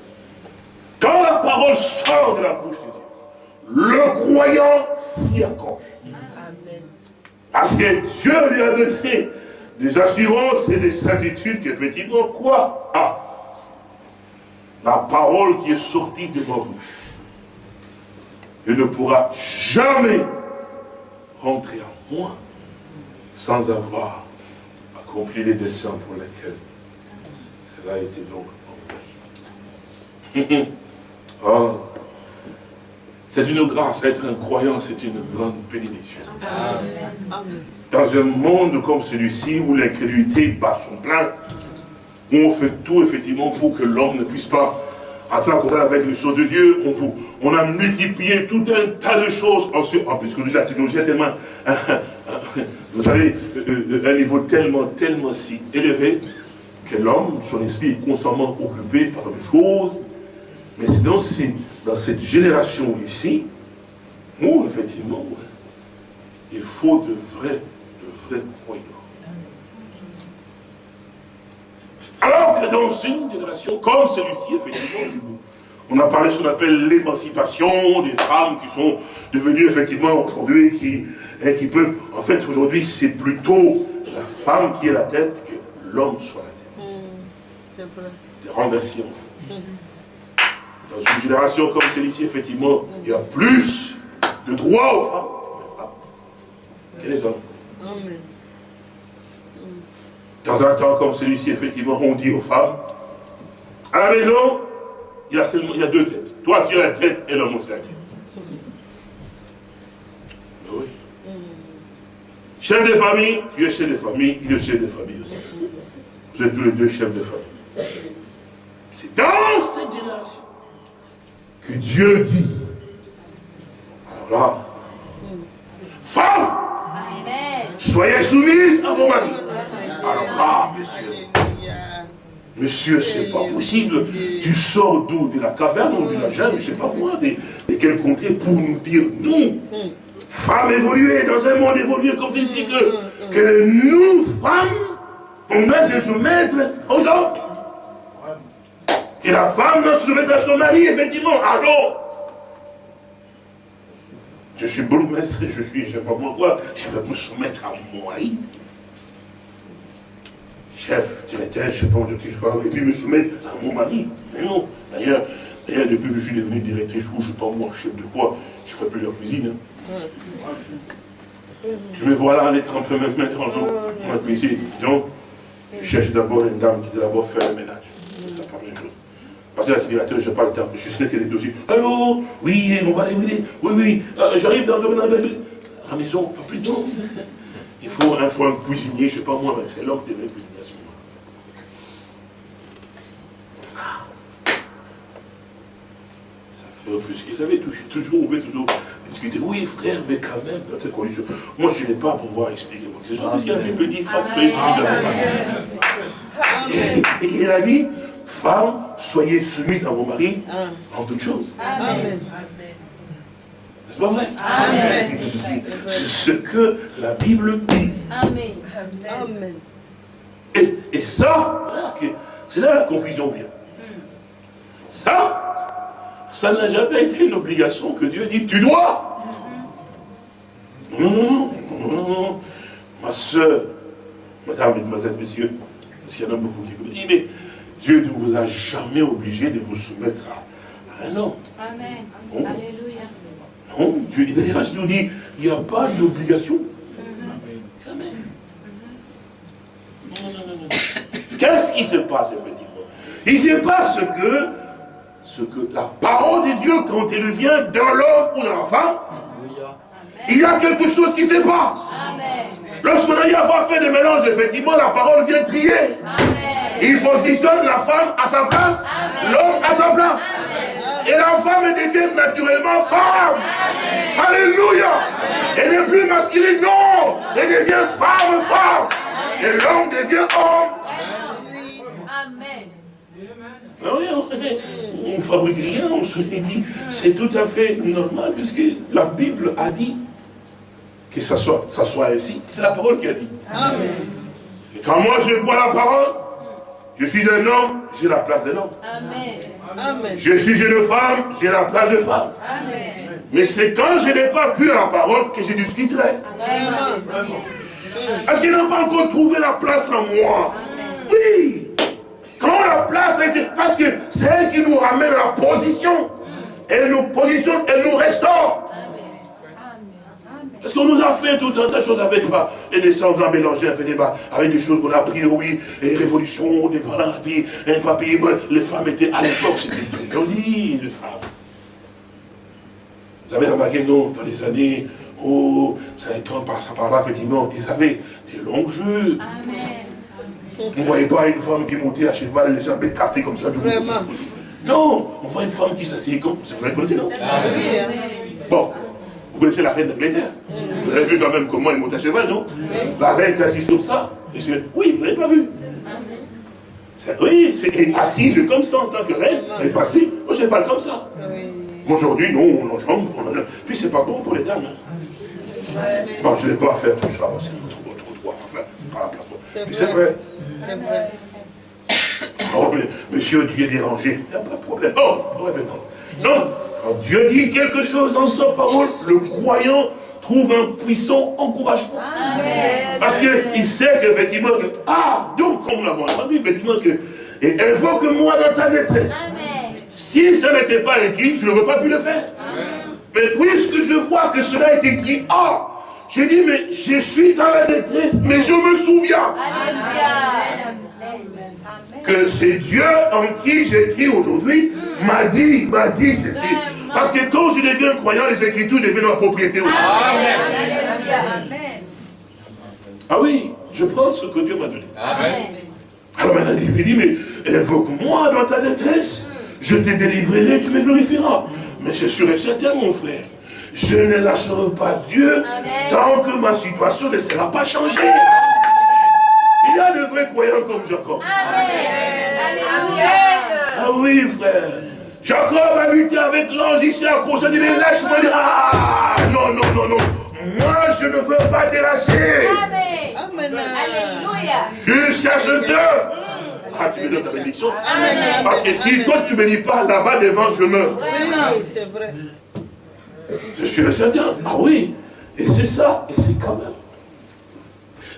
Quand la parole sort de la bouche de Dieu, le croyant s'y accroche. Parce que Dieu lui a donné des assurances et des certitudes qu'effectivement, quoi? Ah! La parole qui est sortie de ma bouche, elle ne pourra jamais rentrer en moi sans avoir accompli les desseins pour lesquels elle a été donc envoyée. Ah, c'est une grâce, être un croyant, c'est une grande bénédiction. Dans un monde comme celui-ci, où l'incrédulité bat son plein, où on fait tout effectivement pour que l'homme ne puisse pas entrer avec les choses de Dieu, on, vous, on a multiplié tout un tas de choses, en, ce- en plus la technologie est tellement, vous savez, euh, euh, un niveau tellement, tellement si élevé, que l'homme, son esprit est constamment occupé par des choses, mais c'est dans, dans cette génération ici, où effectivement, il faut de vrais, Alors que dans une génération comme celui-ci, effectivement, on a parlé de ce qu'on appelle l'émancipation des femmes qui sont devenues effectivement aujourd'hui, qui, hein, qui peuvent, en fait aujourd'hui c'est plutôt la femme qui est la tête que l'homme soit la tête. C'est renversé en fait. Dans une génération comme celle-ci, effectivement, il y a plus de droits aux femmes que les hommes. Dans un temps comme celui-ci, effectivement, on dit aux femmes, à la maison, il y a, seulement, il y a deux têtes. Toi, tu as la tête et l'homme aussi la tête. Oui. Chef de famille, tu es chef de famille, il est chef de famille aussi. Vous êtes tous les deux chefs de famille. C'est dans cette génération que Dieu dit. Alors là, femme, Amen. Soyez soumises à vos maris. Alors là, monsieur, monsieur, c'est pas possible. Tu sors d'où De la caverne ou de la jungle, je sais pas moi, de, quel contrée pour nous dire nous, femmes évoluées, dans un monde évolué comme celui-ci, que, que nous, femmes, on doit se soumettre aux hommes. Et la femme doit se soumettre à son mari, effectivement. Alors, je suis bourgmestre, je suis, je sais pas moi quoi, je vais me soumettre à mon mari. Chef, directeur, je sais pas où je suis, et puis me soumettre à mon mari. Mais non, d'ailleurs, d'ailleurs, depuis que je suis devenu directrice, ou je sais pas moi, chef de quoi, je fais plus la cuisine. hein. Tu me vois là aller tremper mes mains dans l'eau, ma cuisine. Donc, je cherche d'abord une dame qui doit d'abord faire le ménage. C'est la première chose. Parce que l'aspirateur, je n'ai pas le temps. Je que les dossiers. Allô? Oui, on va aller, oui, oui, oui. euh, J'arrive dans le domaine de la maison, pas plus tôt. Il faut, il faut un cuisinier, je ne sais pas moi, mais c'est l'homme qui devait cuisiner à ce moment. Très offusqué. Vous savez, toujours, toujours, on veut toujours discuter. Oui, frère, mais quand même, dans cette condition. Moi, je n'ai pas à pouvoir expliquer parce que la Bible dit, femme, soyez soumise à et il a dit, femme, soyez soumise à vos maris en toutes choses. Amen. N'est-ce pas vrai? Amen. C'est ce que la Bible dit. Amen. Amen. Et, et ça, que- c'est là la confusion vient. Ça, ça n'a jamais été une obligation que Dieu dit, tu dois. Non, non, non, non, non, non. Ma soeur, madame, mademoiselle, monsieur, parce qu'il y en a beaucoup qui vous disent, mais Dieu ne vous a jamais obligé de vous soumettre à, un homme. Amen. Alléluia. Non, Dieu, d'ailleurs, je vous dis, il n'y a pas d'obligation. Non, non, non, non. Qu'est-ce qui se passe, effectivement? Il se passe que, ce que la parole de Dieu, quand elle vient dans l'homme ou dans la femme, il y a quelque chose qui se passe. Lorsqu'on a eu à avoir fait des mélanges, effectivement, la parole vient trier. Il positionne la femme à sa place, l'homme à sa place. Et la femme devient naturellement femme. Alléluia. Elle n'est plus masculine, non. Elle devient femme, femme. Et l'homme devient homme. Amen. Ah oui, on- on ne fabrique rien, on se dit, c'est tout à fait normal, puisque la Bible a dit que ça soit, ça soit ainsi. C'est la parole qui a dit. Et quand moi je vois la parole, je suis un homme, j'ai la place de l'homme. Amen. Amen. Je suis une femme, j'ai la place de femme. Amen. Mais c'est quand je n'ai pas vu la parole que je discuterai. Parce qu'elle n'a pas encore trouvé la place en moi. Oui. Quand la place a été... Parce que c'est elle qui nous ramène à la position. Elle nous positionne, elle nous restaure. Parce qu'on nous a fait tout un tas de choses avec bah, les naissances, on a mélangé un peu des bah, avec des choses qu'on a appris, oui, et révolution, des balances, puis papier, les femmes étaient, à l'époque, c'était très joli, les femmes. Vous avez remarqué, non, dans les années, oh, ça quand par ça par là, effectivement, ils avaient des longues jeux. Amen. On ne voyait pas une femme qui montait à cheval, les jambes écartées comme ça. Vraiment. Non, on voit une femme qui s'assied comme, vous la connaissez, non? Oui, hein. Bon, connaissez la reine d'Angleterre Vous avez vu quand même comment elle monte à cheval, non La reine est assise comme ça. Oui, vous n'avez pas vu Oui, c'est assise comme ça en tant que reine. Elle est pas assise au cheval comme ça. Aujourd'hui, non, on enjambe, on en a. Puis c'est pas bon pour les dames. hein. Bon, je ne vais pas faire tout ça, c'est trop, trop droit. Enfin, c'est pas la place. C'est Puis c'est vrai. C'est vrai. Oh, mais monsieur, tu es dérangé. Il n'y a pas de problème. Oh, revenons. Non, quand Dieu dit quelque chose dans sa parole, le croyant trouve un puissant encouragement. Amen. Parce qu'il sait qu'effectivement, que, ah, donc, comme nous l'avons entendu, effectivement, que, et elle voit que moi dans ta détresse. Amen. Si ça n'était pas écrit, je n'aurais pas pu le faire. Mais puisque je vois que cela est écrit, ah, j'ai dit, mais je suis dans la détresse, mais je me souviens. Que c'est Dieu en qui j'écris aujourd'hui, m'a dit, m'a dit ceci. Parce que quand je deviens croyant, les Écritures deviennent ma propriété aussi. Amen. Ah oui, je prends ce que Dieu m'a donné. Amen. Alors maintenant, il me dit, mais invoque-moi dans ta détresse, je te délivrerai, tu me glorifieras. Mais c'est sûr et certain, mon frère, je ne lâcherai pas Dieu Amen. tant que ma situation ne sera pas changée. Il y a de vrais croyants comme Jacob. Alléluia. Ah oui, frère. Jacob habitait avec l'ange ici à cause de mais lâche-moi. dire, Ah, non, non, non, non. Moi, je ne veux pas te lâcher. Amen. Amen. Alléluia. Jusqu'à ce que... Ah, tu me donnes ta bénédiction Amen. Parce que si toi, tu ne me dis pas là-bas devant, je meurs. Oui, c'est vrai. Je suis le certain. Ah oui. Et c'est ça. Et c'est quand même.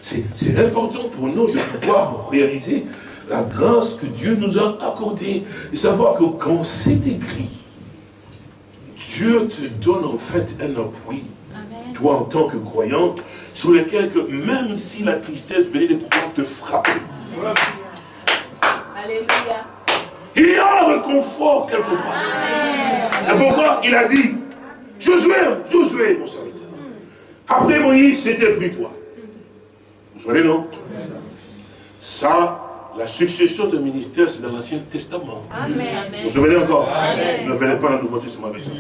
C'est important pour nous de pouvoir réaliser la grâce que Dieu nous a accordée. Et savoir que quand c'est écrit, Dieu te donne en fait un appui, toi en tant que croyant, sur lequel que même si la tristesse venait de pouvoir te frapper, Alléluia. il y a un réconfort quelque part. C'est pourquoi il a dit, Josué, Josué, mon serviteur. Après Moïse, c'était plus toi. Vous savez, non? Ça, la succession de ministère, c'est dans l'Ancien Testament. Amen. Vous vous souvenez encore? Ne venez pas dans le Nouveau Testament avec ça.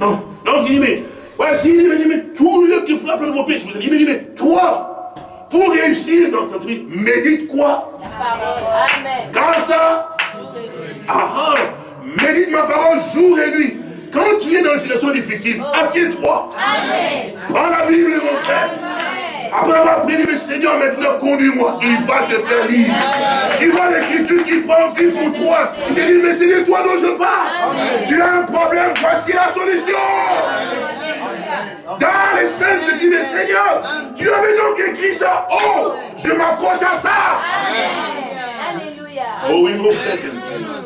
Non, donc il dit, mais, voici, il dit, mais tout le qui frappe le nouveau péché, je vous ai dit, il dit, mais toi, pour réussir dans ta vie, médite quoi? La parole. Amen. Grâce à? Ah ah Médite ma parole jour et nuit. Quand tu es dans une situation difficile, assieds-toi. Amen. Prends la Bible, mon frère. Après avoir prié, mais Seigneur, maintenant conduis-moi. Il va te faire lire. Il voit l'écriture qui prend vie pour toi. Il te dit, mais c'est de toi dont je parle. Tu as un problème, voici la solution. Dans les scènes, je dis, mais Seigneur, tu avais donc écrit ça. Oh, je m'accroche à ça. Alléluia. Oh oui, mon frère.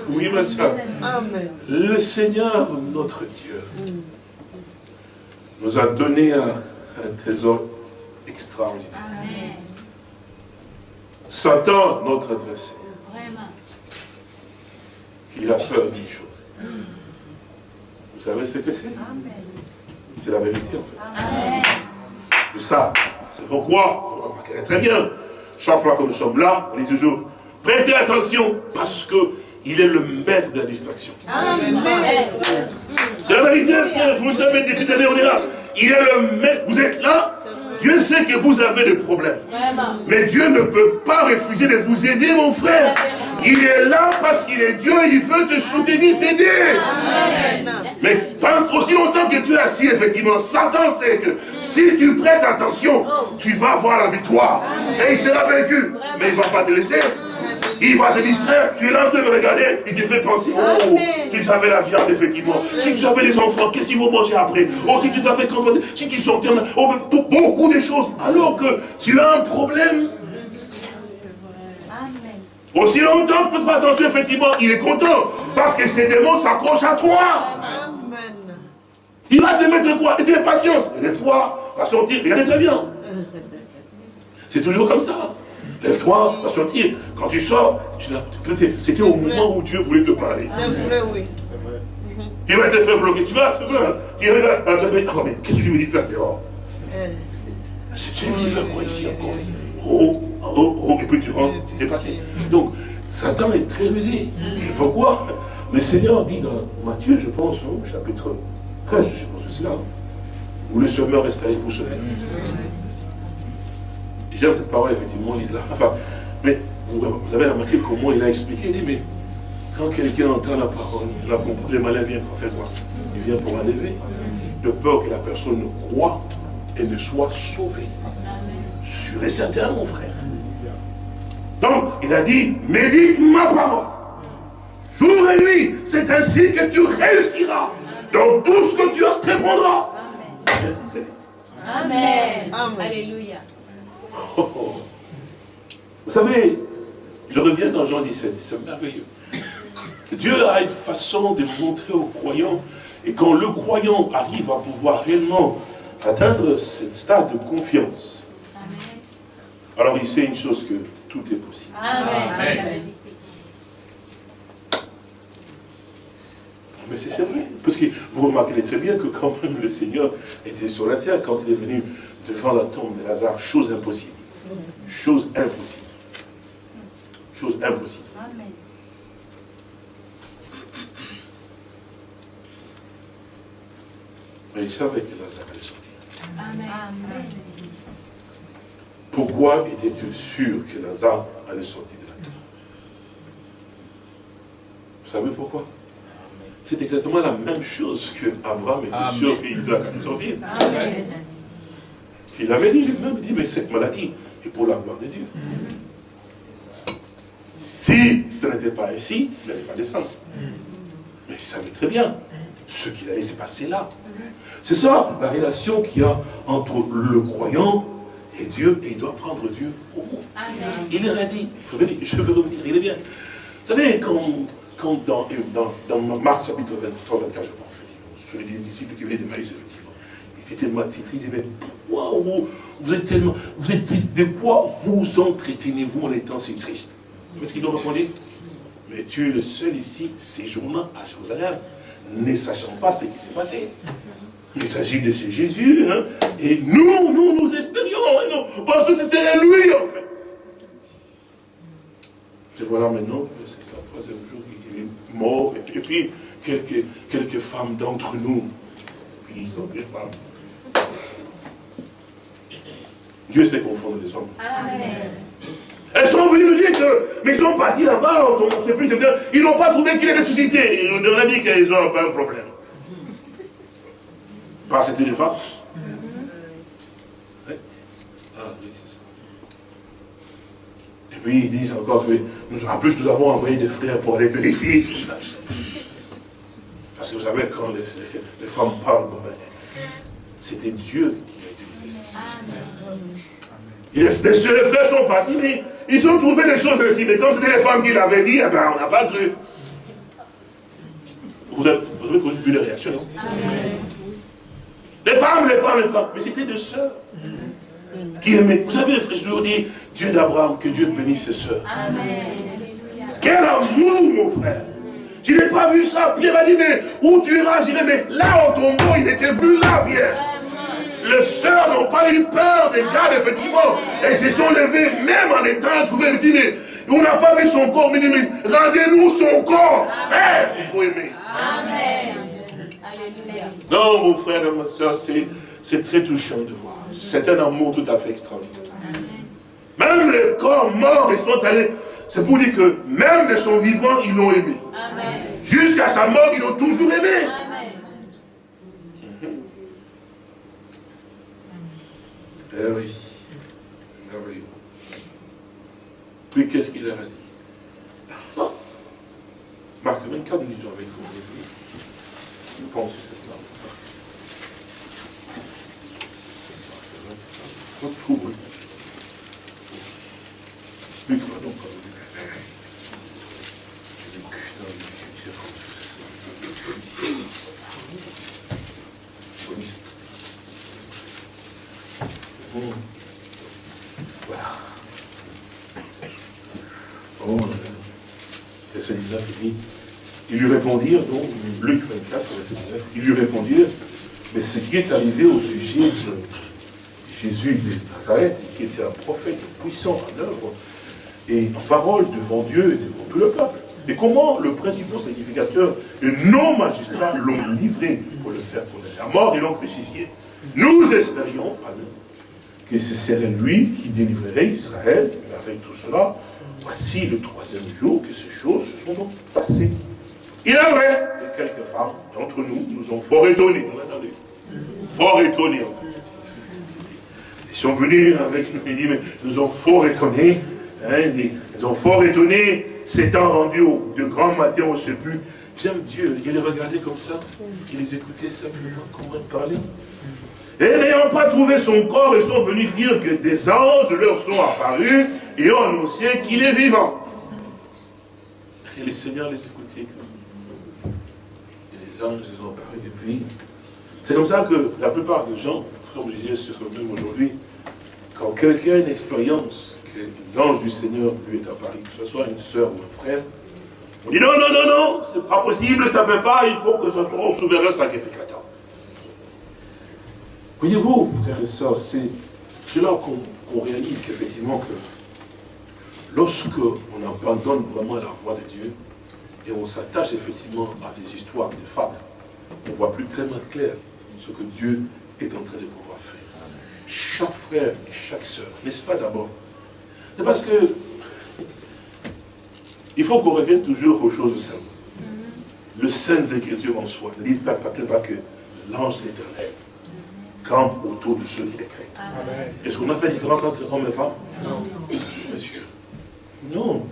Oui, ma soeur. Amen. Le Seigneur, notre Dieu, nous a donné un, un trésor extraordinaire. Amen. Satan, notre adversaire, Vraiment. il a peur d'une chose. Vous savez ce que c'est? C'est la vérité, en fait. Amen. De ça, c'est pourquoi, vous remarquerez très bien, chaque fois que nous sommes là, on dit toujours, prêtez attention, parce que il est le maître de la distraction. Amen. C'est la vérité. Vous savez, depuis des années, on est là. Il est le maître. Vous êtes là. Dieu sait que vous avez des problèmes. Mais Dieu ne peut pas refuser de vous aider, mon frère. Il est là parce qu'il est Dieu et il veut te soutenir, t'aider. Mais tant aussi longtemps que tu es assis, effectivement, Satan sait que si tu prêtes attention, tu vas avoir la victoire. Et il sera vaincu. Mais il ne va pas te laisser. Il va te distraire. Tu es là en train de regarder. Il te fait penser, oh, tu savais la viande, effectivement. Si tu avais des enfants, qu'est-ce qu'ils vont manger après? Oh, si tu savais quand si tu sortais, oh, pour beaucoup de choses. Alors que tu as un problème. Aussi longtemps que fais attention, effectivement, il est content. Parce que ces démons s'accrochent à toi. Amen. Il va te mettre quoi? Et c'est patience. Lève-toi, va sortir, regardez très bien. C'est toujours comme ça. Lève-toi, va sortir. Quand tu sors, tu c'était au moment où Dieu voulait te parler. C'est vrai, oui. Il va te faire bloquer. Tu vas, tu vas. Tu ah, mais, ah, mais qu'est-ce que je veux faire dehors Tu veux faire quoi ici encore? Oh, oh, oh, et puis tu rentres, tu t'es passé. Donc, Satan est très rusé. Et pourquoi? Le Seigneur dit dans Matthieu, je pense, au chapitre 13, je suppose que c'est là, où le semeur reste avec vous semer. J'aime cette parole, effectivement, Lise là. Enfin, mais vous, vous avez remarqué comment il a expliqué, il dit, mais quand quelqu'un entend la parole, il a compris, le malin vient pour faire quoi? Il vient pour enlever. De peur que la personne ne croit et ne soit sauvée. Sûr et certain, mon frère. Donc, il a dit, médite ma parole. Jour et nuit, c'est ainsi que tu réussiras. Dans tout ce que tu entreprendras. Amen. Amen. Alléluia. Oh, oh. Vous savez, je reviens dans Jean 17, c'est merveilleux. Dieu a une façon de montrer aux croyants, et quand le croyant arrive à pouvoir réellement atteindre ce stade de confiance, alors il sait une chose que tout est possible. Amen. Mais c'est vrai, parce que vous remarquerez très bien que quand même le Seigneur était sur la terre, quand il est venu devant la tombe de Lazare, chose impossible. Chose impossible. Chose impossible. Amen. Mais il savait que Lazare allait sortir. Amen. Pourquoi étais-tu sûr que Lazare allait sortir de la tombe? Vous savez pourquoi? C'est exactement la même chose que Abraham était Amen. sûr qu'Isaac allait sortir. Amen. Il avait dit lui-même, il dit, mais cette maladie est pour la gloire de Dieu. Si ce n'était pas ainsi, il n'allait pas descendre. Mais il savait très bien ce qu'il allait se passer là. C'est ça la relation qu'il y a entre le croyant et Dieu, et il doit prendre Dieu au mot. Il dit, il faut venir, je veux revenir, il est bien. Vous savez, quand, quand dans, dans, dans Marc chapitre 23, 24, je pense, effectivement, sur les disciples qui venaient de Maïs, effectivement, ils étaient tellement disaient, mais pourquoi vous, êtes tellement, vous êtes triste, de quoi vous entretenez-vous en étant si triste? Vous ce qu'ils ont répondu Mais tu es le seul ici, séjournant à Jérusalem, ne sachant pas ce qui s'est passé. Il s'agit de ce Jésus, hein, et nous, nous, nous espérions, hein, pensons que c'est lui, en fait. Et voilà maintenant, c'est le troisième jour qu'il est mort. Et puis, quelques, quelques femmes d'entre nous, puis ils sont des femmes. Dieu sait confondre les hommes. Amen. Elles sont venues nous dire que, mais ils sont partis là-bas, on ne sait plus, ils n'ont pas trouvé qu'il est ressuscité. On a dit qu'ils ont pas un problème. Pas c'était des femmes. Ouais. Ah oui, c'est ça. Et puis ils disent encore que, en plus nous avons envoyé des frères pour aller vérifier. Parce que vous savez, quand les, les- les femmes parlent, ben, c'était Dieu qui a utilisé. Et les, les- les frères sont partis, mais ils ont trouvé des choses ainsi. Mais quand c'était les femmes qui l'avaient dit, eh ben, on n'a pas cru. Vous avez, vous avez vu les réactions, non? Les femmes, les femmes, les femmes. Mais c'était des sœurs qui aimaient. Vous savez, frère, je vous dis, Dieu d'Abraham, que Dieu bénisse ses. Alléluia. Quel amour, mon frère Je n'ai pas vu ça. Pierre a dit, mais où tu iras Je mais là, au tombeau, il n'était plus là, Pierre. Les sœurs n'ont pas eu peur des gardes, effectivement. Elles se sont levées, même en étant trouvées. Disent, mais on n'a pas vu son corps. Mais, mais rendez-nous son corps. Frère, il faut aimer. Amen. Alléluia. Non, mon frère et ma soeur, c'est très touchant de voir. C'est un amour tout à fait extraordinaire. Même les corps morts, ils sont allés. C'est pour dire que même de son vivant, ils l'ont aimé. Jusqu'à sa mort, ils l'ont toujours aimé. Amen. Eh oui. Merveilleux. Puis qu'est-ce qu'il leur a dit? Marc 24, nous lisons avec vous. Je pense que c'est cela. Marc 24. Oui. Luc, pardon, pardon. Luc, dans l'écriture, c'est ça. Oui. Hum. Voilà. Oh, verset 19, il dit, ils lui répondirent, donc, Luc 24, verset 19, ils lui répondirent, mais ce qui est arrivé au sujet Jésus de Nazareth, qui était un prophète puissant en œuvre et en parole devant Dieu et devant tout le peuple. Et comment le principal sacrificateur et nos magistrats l'ont livré pour le faire condamner à mort et l'ont crucifié. Nous espérions, Amen, que ce serait lui qui délivrerait Israël, mais avec tout cela, voici le troisième jour que ces choses se sont donc passées. Il est vrai que quelques femmes d'entre nous nous ont fort étonnés. Fort étonnés, en fait. Ils sont venus avec nous, ils disent, mais nous ont fort étonnés. hein, ils ils ont fort étonnés, s'étant rendus au- de grand matin au sépulcre. J'aime Dieu, il les regardait comme ça, il les écoutait simplement, comment ils parlaient. Et n'ayant pas trouvé son corps, ils sont venus dire que des anges leur sont apparus et ont annoncé qu'il est vivant. Et les seigneurs les écoutaient. Et les anges les ont apparus depuis. C'est comme ça que la plupart des gens, comme je disais sur même aujourd'hui, quand quelqu'un a une expérience que l'ange du Seigneur lui est apparu, que ce soit une sœur ou un frère, on dit non, non, non, non, c'est pas possible, ça ne peut pas, il faut que ce soit au souverain sacrificateur. Voyez-vous, frères et sœurs, c'est là qu'on réalise qu'effectivement que lorsque on abandonne vraiment la voie de Dieu et on s'attache effectivement à des histoires, des fables, on voit plus tellement clair ce que Dieu est en train de faire. Chaque frère et chaque sœur, n'est-ce pas d'abord? C'est parce que il faut qu'on revienne toujours aux choses simples. Le Saintes Écritures en soi ne dit pas, pas, pas que l'ange de l'éternel campe autour de ceux qui les craignent. Est-ce qu'on a fait la différence entre hommes et femmes? Non. Monsieur. Non.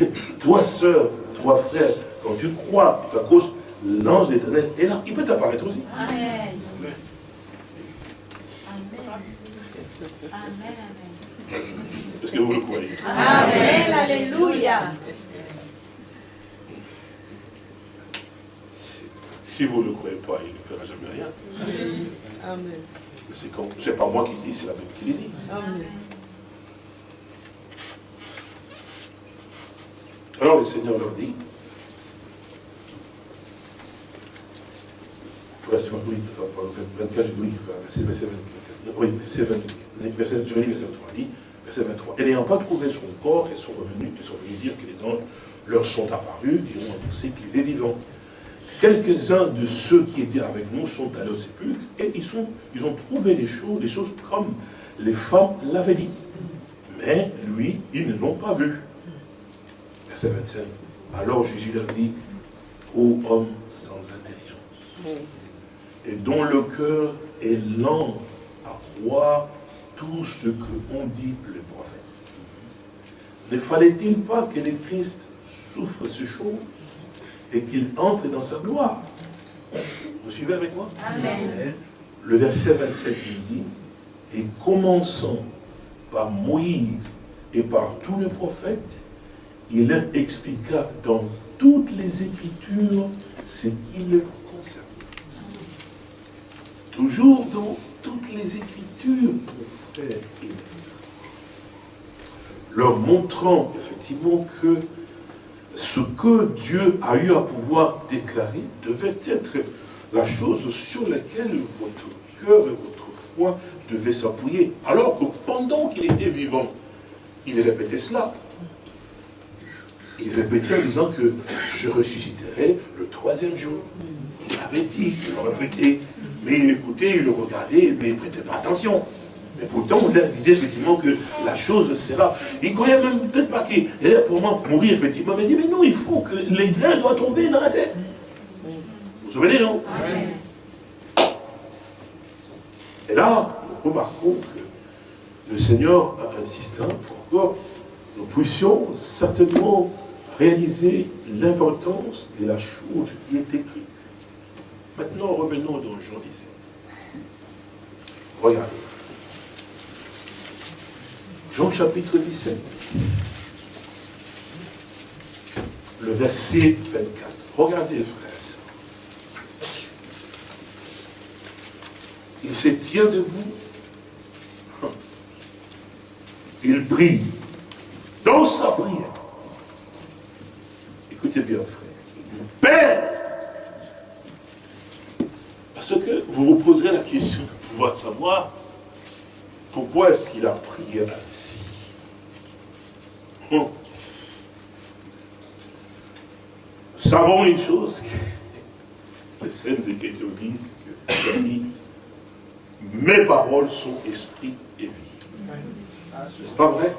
Toi, sœur, toi, frère, quand tu crois, tu cause l'ange de l'éternel est là. Il peut t'apparaître aussi. Amen. Amen. Amen. Est-ce que vous le croyez Amen. Alléluia. Si vous ne le croyez pas, il ne fera jamais rien. Amen. C'est pas moi qui dis, c'est la Bible qui le dit. Amen. Alors le Seigneur leur dit, verset oui, attends, 24, je dis oui, verset, verset 24, oui, verset 24, verset, je lis verset 23, dit, Verset 23. Et n'ayant pas trouvé son corps, ils sont revenus, ils sont venus dire que les anges leur sont apparus et ont annoncé qu'il est vivant. Quelques-uns de ceux qui étaient avec nous sont allés au sépulcre et ils, sont, ils ont trouvé les choses, les choses comme les femmes l'avaient dit. Mais lui, ils ne l'ont pas vu. Verset 25. Alors Jésus leur dit, ô homme sans intelligence, et dont le cœur est lent à croire tout ce que ont dit les prophètes. Ne fallait-il pas que le Christ souffre ces choses et qu'il entre dans sa gloire? Vous suivez avec moi? Amen. Le verset 27, il dit, et commençant par Moïse et par tous les prophètes, il leur expliqua dans toutes les Écritures ce qui le concerne. Toujours dans toutes les Écritures, Leur montrant effectivement que ce que Dieu a eu à pouvoir déclarer devait être la chose sur laquelle votre cœur et votre foi devaient s'appuyer. Alors que pendant qu'il était vivant, il répétait cela. Il répétait en disant que je ressusciterai le troisième jour. Il avait dit, il le répétait. Mais il écoutait, il le regardait, mais il ne prêtait pas attention. Mais pourtant, on leur disait effectivement que la chose sera. Il ne croyait même peut-être pas qu'il allait pour moi mourir, effectivement. Mais il dit, mais non, il faut que les grains doivent tomber dans la tête. Vous vous souvenez, non? Et là, nous remarquons que le Seigneur a insisté pour que nous puissions certainement réaliser l'importance de la chose qui est écrite. Maintenant, revenons dans Jean 17. Regardez. Jean chapitre 17. Le verset 24. Regardez, frères. Il se tient debout. Il prie dans sa prière. Écoutez bien, frère. Père, parce que vous vous poserez la question de pouvoir savoir pourquoi est-ce qu'il a prié ainsi. Hum. Savons une chose, que les Saintes Écritures disent que dit, mes paroles sont esprit et vie. N'est-ce pas vrai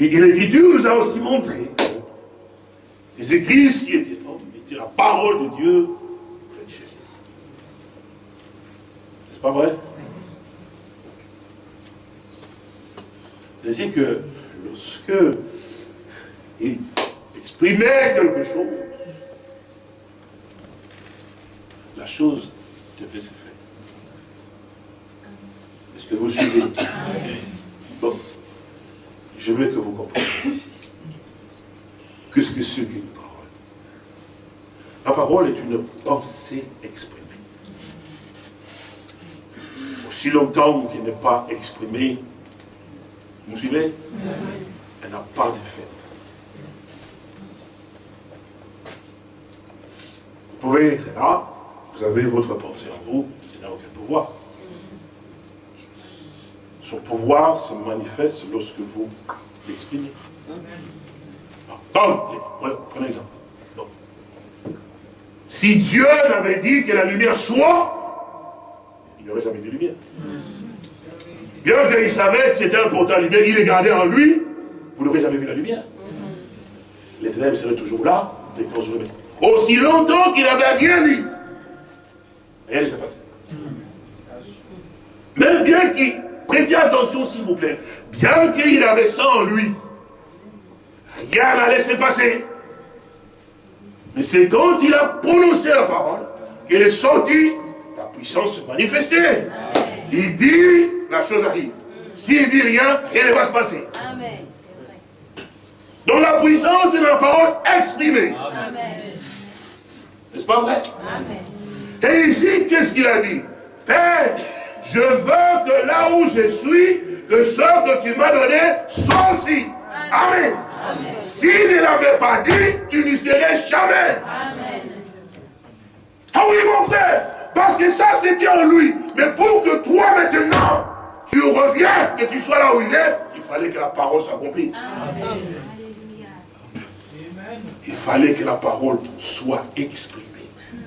Et l'Écriture nous a aussi montré que Jésus-Christ qui était homme était la parole de Dieu près de Jésus. N'est-ce pas vrai C'est-à-dire que lorsque il exprimait quelque chose, la chose devait se faire. Est-ce que vous suivez? Bon. Je veux que vous compreniez ici. Qu'est-ce que c'est qu'une parole? La parole est une pensée exprimée. Aussi longtemps qu'elle n'est pas exprimée, vous suivez Elle n'a pas d'effet. Vous pouvez être là, vous avez votre pensée en vous, il n'a aucun pouvoir. Son pouvoir se manifeste lorsque vous l'exprimez. Prenez exemple. Si Dieu n'avait dit que la lumière soit, il n'y aurait jamais de lumière. Bien qu'il savait que c'était un portail lumière, il est gardé en lui, vous n'aurez jamais vu la lumière. Les ténèbres seraient toujours là, les causes Aussi longtemps qu'il n'avait rien dit, rien ne s'est passé. Même bien qu'il, prêtez attention s'il vous plaît, bien qu'il avait ça en lui, rien n'allait se passer. Mais c'est quand il a prononcé la parole qu'il est sorti, la puissance se manifestait. Il dit, la chose arrive. S'il dit rien, rien ne va se passer. Amen. Donc la puissance est dans la parole exprimée. Amen. N'est-ce pas vrai? Amen. Et ici, qu'est-ce qu'il a dit? Père, je veux que là où je suis, que ce que tu m'as donné soit aussi. Amen. S'il ne l'avait pas dit, tu n'y serais jamais. Amen. Ah oui, mon frère, parce que ça, c'était en lui. Mais pour que toi, maintenant, tu reviens, que tu sois là où il est, il fallait que la parole s'accomplisse. Alléluia. Il fallait que la parole soit exprimée.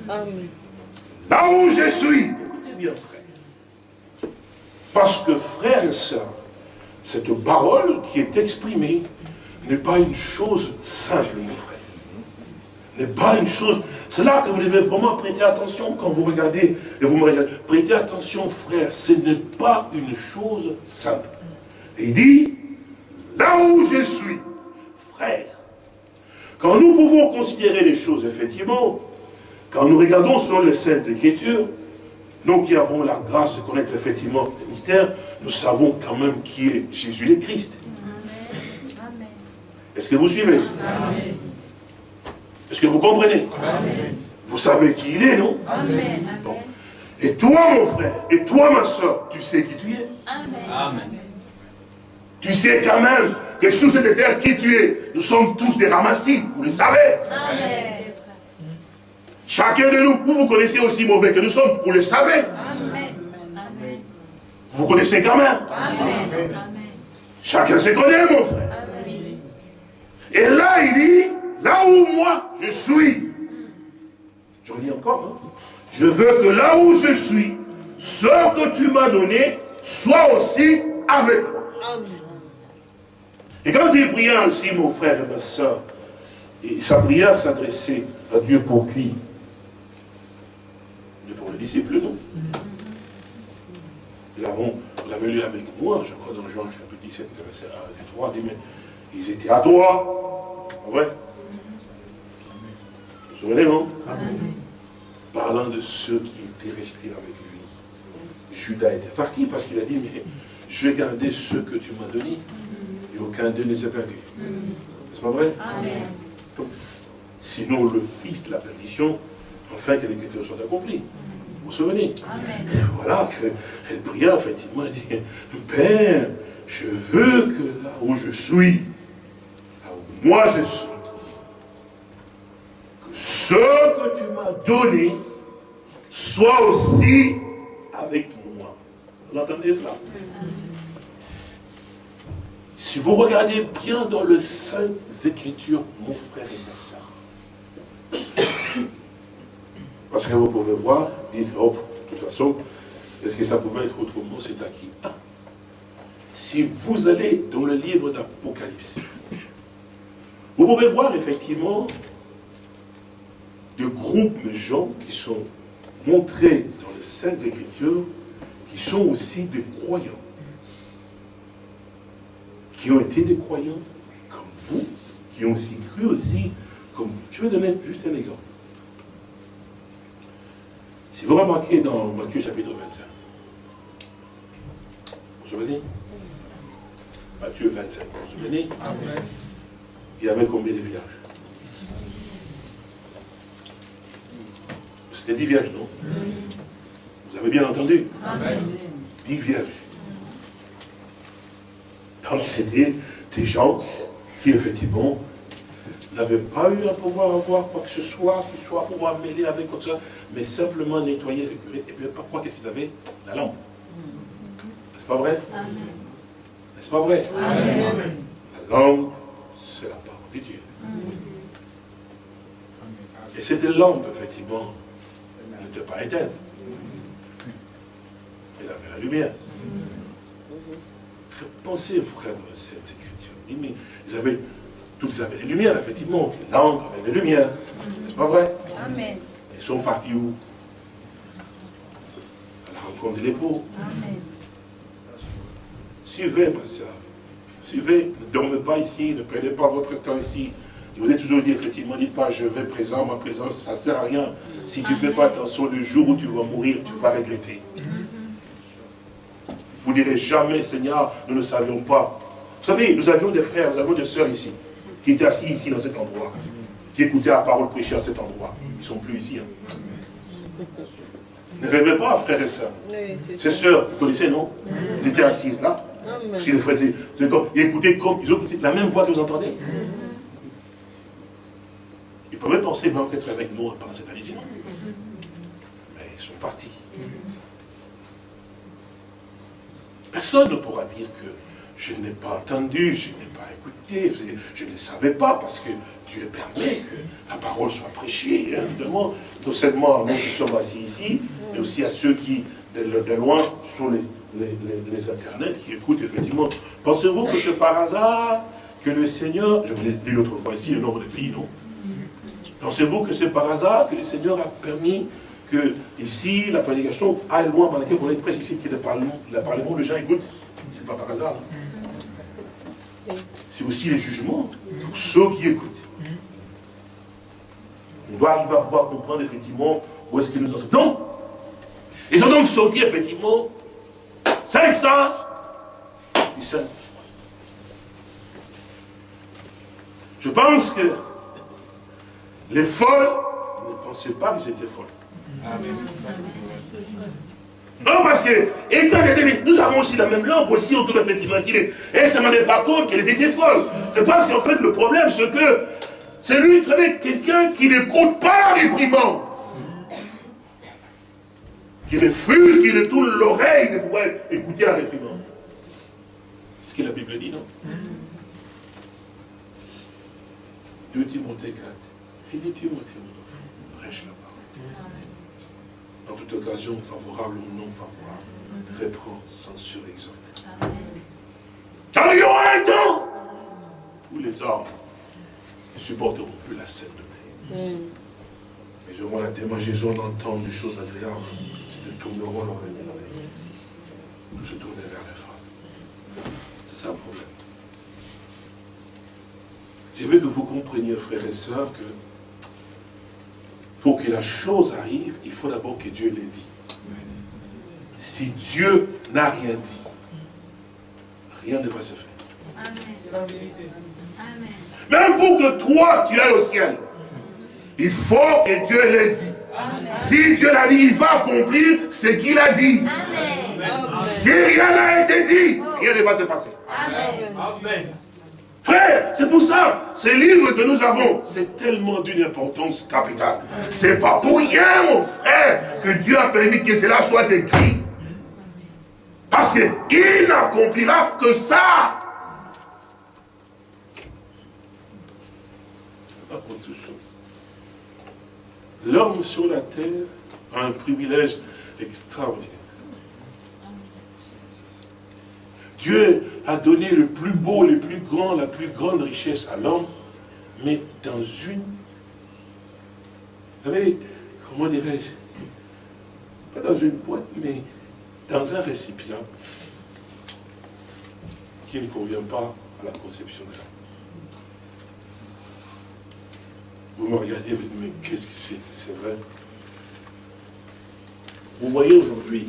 Amen. Là où je suis, écoutez bien frère. Parce que frère et sœurs, cette parole qui est exprimée n'est pas une chose simple, mon frère. N'est pas une chose. C'est là que vous devez vraiment prêter attention quand vous regardez et vous me regardez. Prêtez attention, frère, ce n'est pas une chose simple. Et il dit, là où je suis, frère, quand nous pouvons considérer les choses, effectivement, quand nous regardons selon les Saintes Écritures, nous qui avons la grâce de connaître effectivement le mystère, nous savons quand même qui est Jésus le Christ. Amen. Est-ce que vous suivez? Est-ce que vous comprenez Vous savez qui il est, non Amen. Bon. Et toi, mon frère, et toi, ma soeur, tu sais qui tu es Amen. Amen. Tu sais quand même que sous cette terre qui tu es, nous sommes tous des ramassis, vous le savez. Amen. Chacun de nous, vous vous connaissez aussi mauvais que nous sommes, vous le savez. Amen. Amen. Vous connaissez quand même. Amen. Amen. Chacun se connaît, mon frère. Amen. Et là, il dit, là où moi je suis, je relis encore, hein. je veux que là où je suis, ce que tu m'as donné soit aussi avec moi. Et quand il priait ainsi, mon frère et ma soeur, sa prière s'adressait à Dieu pour qui? Mais pour les disciples, non. Nous l'avons, lu avec moi, je crois, dans Jean chapitre 17, verset 1 et 3, il dit, mais ils étaient à toi. Pas vrai Vous vous souvenez, non Parlant de ceux qui étaient restés avec lui. Judas était parti parce qu'il a dit, mais je vais garder ceux que tu m'as donnés et aucun d'eux ne s'est perdu. N'est-ce pas vrai? Amen. Donc, Sinon, le fils de la perdition, afin que l'écriture soit accomplie. Vous vous souvenez? Amen. Et voilà qu'elle pria, effectivement, elle dit, Père, je veux que là où je suis, là où moi je suis, ce que tu m'as donné soit aussi avec moi. Vous entendez cela? Si vous regardez bien dans le Saintes Écritures, mon frère et ma soeur, parce que vous pouvez voir, dire, hop, de toute façon, est-ce que ça pouvait être autrement, c'est à qui Ah. Si vous allez dans le livre d'Apocalypse, vous pouvez voir effectivement des groupes de gens qui sont montrés dans les Saintes Écritures, qui sont aussi des croyants. Qui ont été des croyants comme vous, qui ont aussi cru aussi comme... Je vais donner juste un exemple. Si vous remarquez dans Matthieu chapitre 25, vous vous souvenez? Matthieu 25, vous vous souvenez? Il y avait combien de vierges? C'était 10 vierges, non? Vous avez bien entendu? Amen. 10 vierges. Donc c'était des gens qui effectivement n'avaient pas eu à pouvoir avoir quoi que ce soit, qui soit pouvoir mêler avec quoi que ce soit, mais simplement nettoyer le curé. Et puis pourquoi qu'est-ce qu'ils avaient? La lampe. N'est-ce pas vrai? Amen. N'est-ce pas vrai? Amen. La lampe, c'est la parole de Dieu. Et cette lampe, effectivement, n'était pas éteinte. Elle avait la lumière. Pensez, frère, dans cette écriture? Ils avaient, toutes avaient les lumières, effectivement. Les lampes avaient les lumières. N'est-ce pas vrai? Amen. Ils sont partis où? À la rencontre de l'époux. Amen. Suivez, ma soeur. Suivez. Ne dormez pas ici. Ne perdez pas votre temps ici. Je vous ai toujours dit, effectivement, dites pas, je vais présent, ma présence, ça ne sert à rien. Si tu ne fais pas attention, le jour où tu vas mourir, tu vas regretter. Vous ne direz jamais, Seigneur, nous ne savions pas. Vous savez, nous avions des frères, nous avions des sœurs ici, qui étaient assis ici dans cet endroit, qui écoutaient la parole prêchée à cet endroit. Ils ne sont plus ici. hein. Ne rêvez pas, frères et sœurs. Ces sœurs, vous connaissez, non? Ils étaient assises là. Si les frères ils écoutaient comme, ils ont la même voix que vous entendez. Pouvaient penser vraiment être avec nous pendant cette année, Mais ils sont partis. personne ne pourra dire que je n'ai pas entendu, je n'ai pas écouté, je ne savais pas, parce que Dieu permet que la parole soit prêchée, hein, évidemment, non seulement à nous qui sommes assis ici, mais aussi à ceux qui, de, de loin, sur les, les, les- les internets, qui écoutent effectivement. Pensez-vous que c'est par hasard que le Seigneur, je vous l'ai dit l'autre fois ici, le nombre de pays, non Pensez-vous que c'est par hasard que le Seigneur a permis que ici, la prédication aille loin par laquelle on est prêche ici, ait le parlement, le parlement, les gens écoutent C'est pas par hasard. C'est aussi les jugements pour ceux qui écoutent. On doit arriver à pouvoir comprendre effectivement où est-ce qu'ils nous en sont. Donc, ils ont donc sorti effectivement cinq sages du. Je pense que les folles ne pensaient pas qu'ils étaient folles. Non, parce que, et quand les deux, nous avons aussi la même langue aussi autour effectivement. Et ça ne me rendait pas compte qu'elles étaient folles. C'est parce qu'en fait, le problème, c'est que c'est lui, savez, quelqu'un qui n'écoute pas la réprimande. Qui refuse, qui ne tourne l'oreille de pouvoir écouter la réprimande. C'est ce que la Bible dit, non? 2 Timothée 4. Mon enfant, prêche la parole. En toute occasion, favorable ou non favorable, reprend, censure, exhorte. Car il y aura un temps où les hommes ne supporteront plus la scène de paix. Ils auront la démangeaison d'entendre des choses agréables, ils tourneront leur. Nous se tourner vers les femmes. C'est ça le problème. Je veux que vous compreniez, frères et sœurs, que pour que la chose arrive, il faut d'abord que Dieu l'ait dit. Si Dieu n'a rien dit, rien ne va se faire. Amen. Même pour que toi, tu ailles au ciel, il faut que Dieu l'ait dit. Si Dieu l'a dit, il va accomplir ce qu'il a dit. Amen. Si rien n'a été dit, rien ne va se passer. Amen. Amen. C'est pour ça, ces livres que nous avons, c'est tellement d'une importance capitale. C'est pas pour rien, mon frère, que Dieu a permis que cela soit écrit. Parce qu'il n'accomplira que ça. L'homme sur la terre a un privilège extraordinaire. Dieu a donné le plus beau, le plus grand, la plus grande richesse à l'homme, mais dans une... Vous savez, comment dirais-je Pas dans une boîte, mais dans un récipient qui ne convient pas à la conception de l'homme. Vous me regardez, vous dites, mais qu'est-ce que c'est C'est vrai? Vous voyez aujourd'hui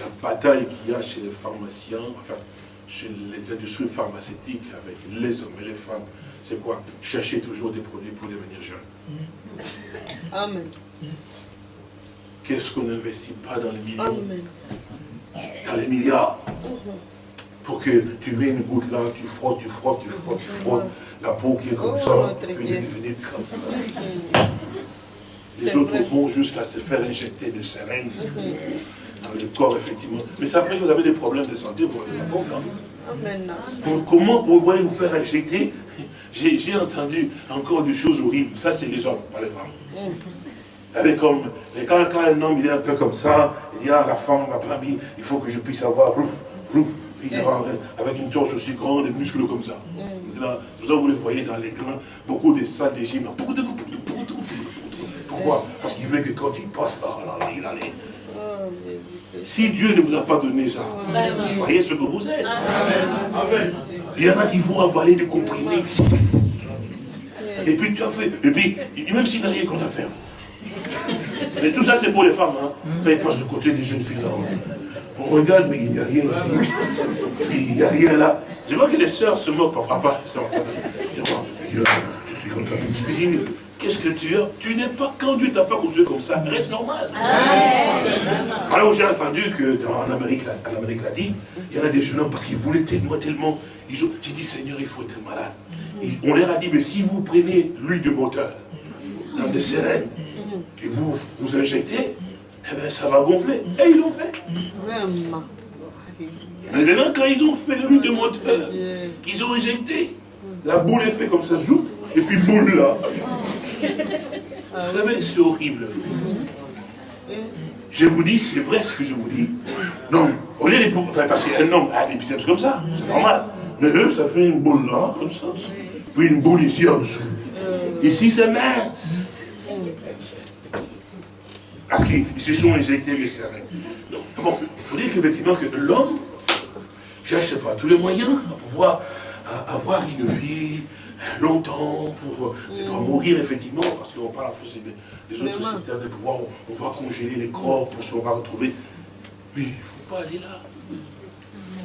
la bataille qu'il y a chez les pharmaciens, enfin, chez les industries pharmaceutiques avec les hommes et les femmes, c'est quoi? Chercher toujours des produits pour devenir jeune. Amen. Qu'est-ce qu'on n'investit pas dans les millions, Amen. dans les milliards Pour que tu mets une goutte là, tu frottes, tu frottes, tu frottes, tu frottes, la peau qui est comme Oh, ça, très peut bien. devenir comme ça. Les C'est autres vrai. vont jusqu'à se faire injecter des seringues dans le corps, effectivement. Mais ça, après, vous avez des problèmes de santé, vous vous rendez pas compte. hein. Pour- comment vous voyez vous faire injecter? J'ai entendu encore des choses horribles. Ça, c'est les hommes, pas les femmes. Elle est comme, quand, quand un homme il est un peu comme ça, il dit à la femme, la femme, il faut que je puisse avoir, rouf, rouf, il dira, avec une torse aussi grande, des muscles comme ça. C'est que vous les voyez dans les grains, beaucoup de salles de gym. Pourquoi? Parce qu'il veut que quand il passe là, là, là, il allait. Oh, Si Dieu ne vous a pas donné ça, soyez ce que vous êtes. Amen. Il y en a qui vont avaler des comprimés. Et puis tu as fait. Et puis, même s'il n'a rien qu'on a faire. Mais tout ça, c'est pour les femmes. Hein. Quand ils passent du côté des jeunes filles là. On regarde, mais il n'y a rien ici. Il n'y a rien là. Je vois que les sœurs se moquent parfois. Les sœurs, enfin, je suis ça. Dis, qu'est-ce que tu as Tu n'es pas, quand Dieu t'a pas construit comme ça, reste normal. Alors j'ai entendu que dans, en, Amérique, en Amérique latine, il y en a des jeunes hommes parce qu'ils voulaient tellement, tellement. ils ont- J'ai dit, Seigneur, il faut être malade. Et on leur a dit, mais si vous prenez l'huile du moteur dans des seringues et vous vous injectez, eh bien, ça va gonfler. Et ils l'ont fait. Vraiment. Mais maintenant, quand ils ont fait le de moteur, qu'ils ont éjecté, la boule est fait comme ça, joue, et puis boule là. Vous savez, c'est horrible. Je vous dis, c'est vrai ce que je vous dis. Non, au lieu de... Enfin, parce qu'un homme a des biceps comme ça, c'est normal. Mais eux, ça fait une boule là, comme ça. Puis une boule ici en dessous. Ici, c'est mince. Parce qu'ils se sont injectés les serrés. Donc, bon, vous dire qu'effectivement, que l'homme cherche pas tous les moyens à pouvoir à avoir une vie euh, longtemps, pour ne pas mourir effectivement, parce qu'on parle des, des autres systèmes de pouvoir, on, on va congeler les corps pour ce qu'on va retrouver. Mais il ne faut pas aller là.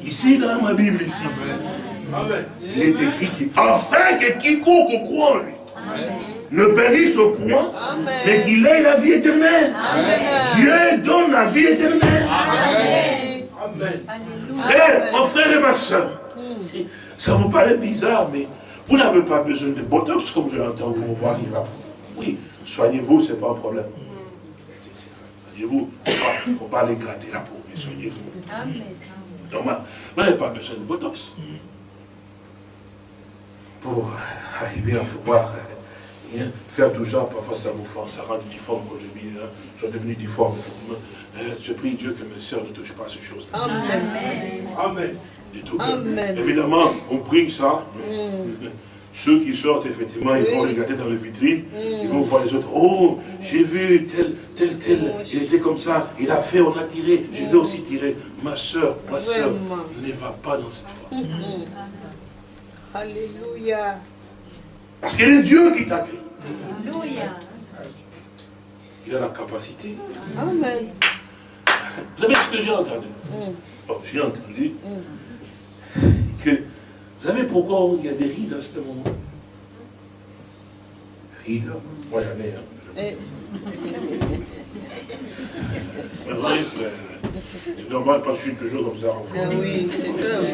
Ici, dans ma Bible, ici, il est écrit qu'il afin que quiconque croit en lui ne périsse au point, mais qu'il ait la vie éternelle. Dieu donne la vie éternelle. Frère, mon frère et ma soeur, ça vous paraît bizarre, mais vous n'avez pas besoin de botox, comme je l'entends, pour voir il va. Oui, soignez-vous, ce n'est pas un problème. Soignez-vous, il ne faut, pas aller gratter la peau, mais soignez-vous. Normal. Vous n'avez pas besoin de botox. Pour arriver à pouvoir euh, hein, faire tout ça, parfois ça vous force, ça rend difforme, quand j'ai mis, hein, je suis devenu difforme, effectivement. Euh, je prie Dieu que mes soeurs ne touchent pas à ces choses-là. Amen. Et tout. Amen. Évidemment, on prie ça. Ceux qui sortent, effectivement, ils vont regarder dans les vitrines, ils vont voir les autres. Oh, j'ai vu tel, tel, tel, il était comme ça, il a fait, on a tiré, je vais aussi tirer. Ma soeur, ma soeur, ne va pas dans cette foi. Alléluia. Parce qu'il est Dieu qui t'a créé. Alléluia. Il a la capacité. Amen. Vous savez ce que j'ai entendu? Oh, J'ai entendu que, vous savez pourquoi il y a des rides à ce moment Rides, moi j'en ai, hein. Et- C'est vrai, frère. C'est normal parce que je suis toujours comme ça en ah France. oui, c'est ça, oui.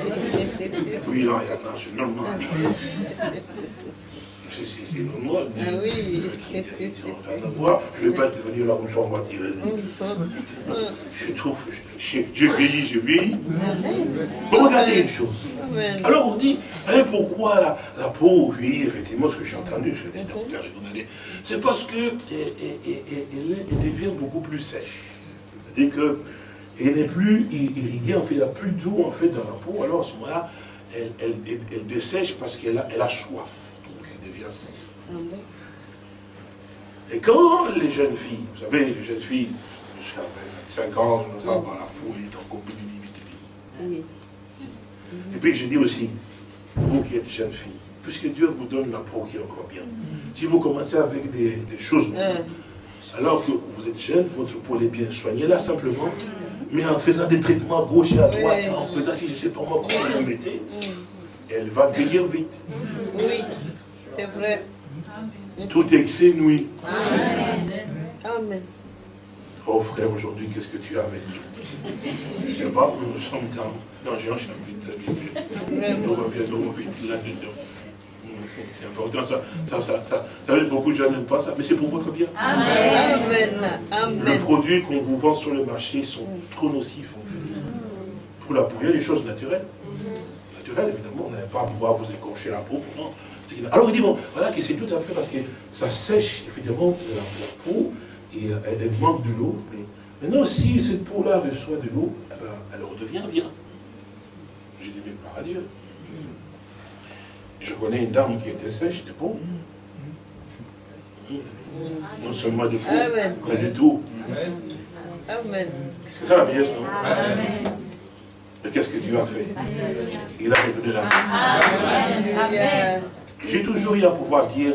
Oui, là, il y en a, c'est normal. C'est- C'est c'est normal. Ah oui. Voir, Je ne vais pas devenir ça, on va tirer. Je trouve, je- je- j'ai vieilli, j'ai vieilli. Bon, regardez une chose. Amen. Alors on dit, hein, pourquoi la, la peau, oui, effectivement, ce que j'ai entendu, je c'est parce que elle, elle- elle- elle- elle devient beaucoup plus sèche. C'est-à-dire que elle n'est plus irriguée, en fait, il n'y a plus d'eau en fait dans la peau, alors à ce moment-là, elle, elle- elle- elle dessèche parce qu'elle a, elle a soif. Et quand les jeunes filles, vous savez, les jeunes filles, jusqu'à 25 ans, la peau elle est encore petit, petit, petit. Oui. Et puis je dis aussi, vous qui êtes jeunes filles, puisque Dieu vous donne la peau qui est encore bien, si vous commencez avec des, des choses, Euh, alors que vous êtes jeune, votre peau est bien, soignez-la simplement, mais en faisant des traitements à gauche et à droite, en faisant si je ne sais pas moi comment vous mettez, elle va vieillir vite. oui, c'est vrai. Tout excès nuit. Amen. Oh frère, aujourd'hui, qu'est-ce que tu as avec nous? Je ne sais pas, nous sommes dans... J'ai envie de baisser. Nous reviendrons vite là-dedans. C'est important, ça, ça, ça, beaucoup de gens n'aiment pas ça, mais c'est pour votre bien. Amen. Les Amen. produits qu'on vous vend sur le marché sont trop nocifs, en fait. Pour la a des choses naturelles. Naturelles, évidemment, on n'avait pas à pouvoir vous écorcher la peau. non. Alors, il dit, bon, voilà, que c'est tout à fait parce que ça sèche, évidemment, la, la peau, et euh, elle, manque de l'eau. Mais maintenant, si cette peau-là reçoit de l'eau, eh ben, elle redevient bien. J'ai dit, mais par à Dieu. Je connais une dame qui était sèche de peau. Non seulement de peau, Amen. mais de tout. Amen. C'est ça la vieillesse, non? Mais qu'est-ce que Dieu a fait? Il a redonné la vie. Alléluia. J'ai toujours eu à pouvoir dire,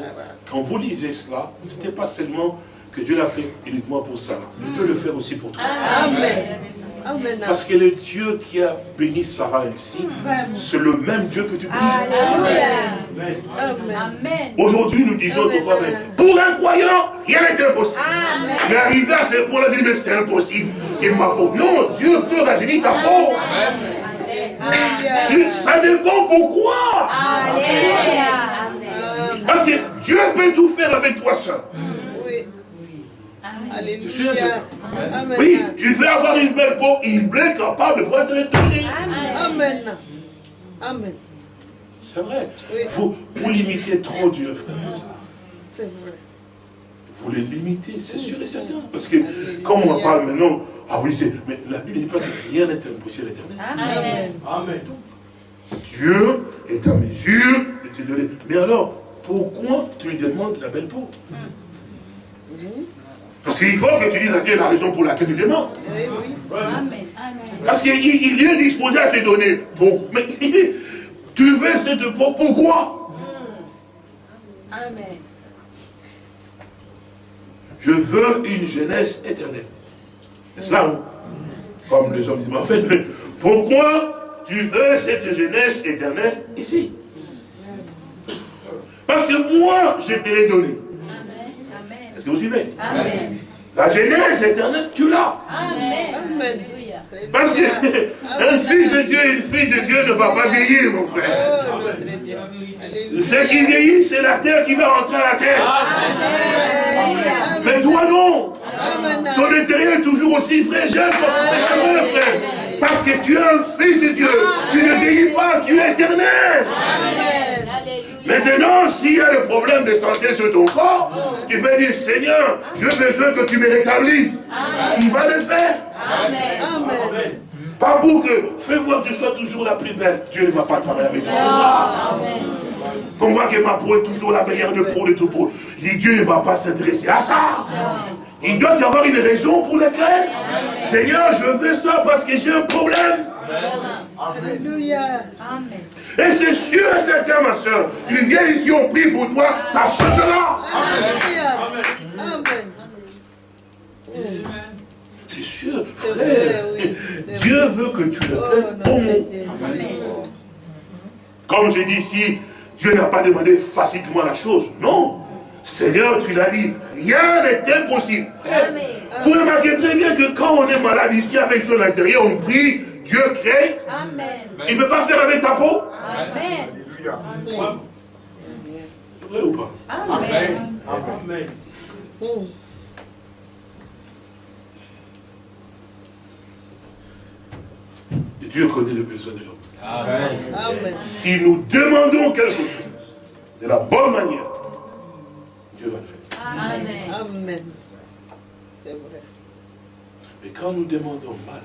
quand vous lisez cela, ce n'était pas seulement que Dieu l'a fait uniquement pour ça. Il peut le faire aussi pour toi. Amen. Amen. Parce que le Dieu qui a béni Sarah ainsi, c'est le même Dieu que tu pries. Amen. Amen. Aujourd'hui, nous disons autrefois, mais pour un croyant, rien n'est impossible. Mais arrivé à ce point-là, dit, mais c'est impossible. Et ma peau. Non, Dieu peut rajeunir ta peau. Tu- ça dépend pourquoi. Alléluia. Parce que Dieu peut tout faire avec toi seul. Oui. Alléluia. Amen. Oui, tu veux avoir une belle peau, il est capable de le donner. Amen. Amen. C'est vrai. Oui. Vous, vous limitez trop Dieu, frère. C'est vrai. Vous les limitez, c'est sûr et certain. Parce que, comme on en parle maintenant, ah oui, c'est- mais la Bible ne dit pas que rien n'est impossible à l'éternel. Amen. Amen. Dieu est en mesure de te donner. Mais alors, pourquoi tu lui demandes la belle peau Parce qu'il faut que tu dises à Dieu la raison pour laquelle tu demandes. Oui, oui. Amen. Parce qu'il il est disposé à te donner. Pour, mais tu veux cette peau, pourquoi? Amen. Je veux une jeunesse éternelle. C'est cela, hein? Comme les hommes disent, mais en fait, mais pourquoi tu veux cette jeunesse éternelle ici? Parce que moi, je te l'ai donné. Amen. Est-ce que vous suivez? Amen. La jeunesse éternelle, tu l'as. Amen. Parce que un fils de Dieu, une fille de Dieu ne va pas vieillir, mon frère. Oh. Ce qui vieillit, c'est la terre qui va rentrer à la terre. Amen. Mais toi, non. Amen. Ton intérieur est toujours aussi frais, jeune, frère. Parce que tu es un fils de Dieu. Tu ne vieillis pas, tu es éternel. Amen. Maintenant, s'il y a des problèmes de santé sur ton corps, tu peux dire, Seigneur, j'ai besoin que tu me rétablisses. Il va le faire. Amen. Amen. Pas pour que, fais-moi que je sois toujours la plus belle. Dieu ne va pas travailler avec toi. Amen. Qu'on voit que ma peau est toujours la meilleure de peau de tout peau. Je dis, Dieu ne va pas s'intéresser à ça. Il doit y avoir une raison pour laquelle, Seigneur, je veux ça parce que j'ai un problème. Alléluia. Amen. Et c'est sûr et certain, ma soeur, tu viens ici, on prie pour toi, ça changera. Amen. C'est sûr, frère. vrai, oui. C'est Dieu veut que tu Oh, l'appelles notre bon. Dieu. Comme j'ai dit ici, Dieu n'a pas demandé facilement la chose. Non. Seigneur, tu l'as dit, rien n'est impossible. Vous remarquez très bien que quand on est malade ici avec son intérieur, on prie, Dieu crée. Amen. Il ne peut pas faire avec ta peau. Amen. C'est vrai ou pas? Amen. Amen. Et Dieu connaît le besoin de l'homme. Amen. Si nous demandons quelque chose de la bonne manière, Dieu va le faire. Amen. Amen. C'est vrai. Mais quand nous demandons mal,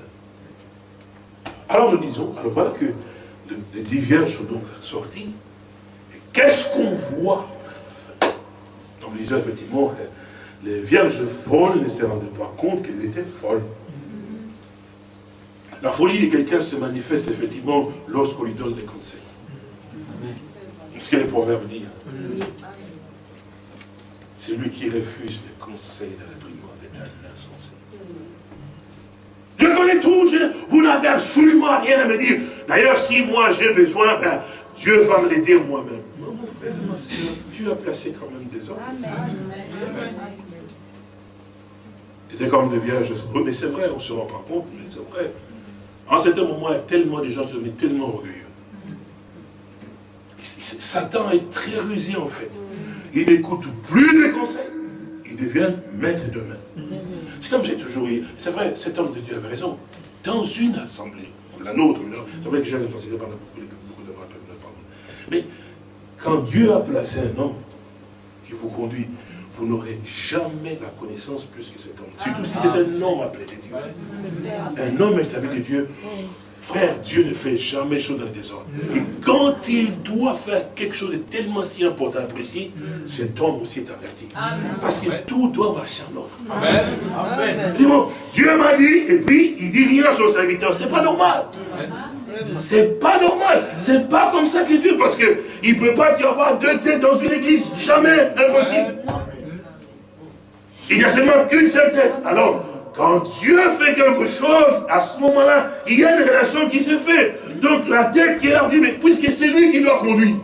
alors nous disons, alors voilà que le- les dix vierges sont donc sorties. Et qu'est-ce qu'on voit nous disons effectivement, les vierges folles ne se rendaient pas compte qu'elles étaient folles. La folie de quelqu'un se manifeste effectivement lorsqu'on lui donne des conseils. Ce que les proverbes disent? C'est lui qui refuse les conseils de la brigande est un insensé. Je connais tout, je- vous n'avez absolument rien à me dire. D'ailleurs, si moi j'ai besoin, ben, Dieu va me l'aider moi-même. Non, mon frère, ma soeur, Dieu a placé quand même des hommes. C'était comme des vierges. Oui, mais c'est vrai, on ne se rend pas compte, mais c'est vrai. En certain moment, il y a tellement de gens qui sont devenus tellement orgueilleux. Satan est très rusé en fait. Il n'écoute plus les conseils. Il devient maître de main. C'est comme j'ai toujours eu. C'est vrai, cet homme de Dieu avait raison. Dans une assemblée, la nôtre, c'est vrai que j'ai responsabilité par beaucoup de beaucoup de. Mais quand Dieu a placé un homme qui vous conduit, vous n'aurez jamais la connaissance plus que cet homme. Surtout si c'est un homme appelé de Dieu. Un homme établi de Dieu. Frère, Dieu ne fait jamais chose dans le désordre. Et quand il doit faire quelque chose de tellement si important et précis, cet homme aussi est averti. Parce que tout doit marcher en ordre. Amen. Amen. Bon, Dieu m'a dit, et puis il dit rien à son serviteur. C'est pas normal. C'est pas normal. C'est pas comme ça que Dieu, parce que il peut pas y avoir deux têtes dans une église. Jamais. Impossible. Il n'y a seulement qu'une seule tête. Alors, quand Dieu fait quelque chose, à ce moment-là, il y a une relation qui se fait. Donc la tête qui est là, dit, mais puisque c'est lui qui doit conduire.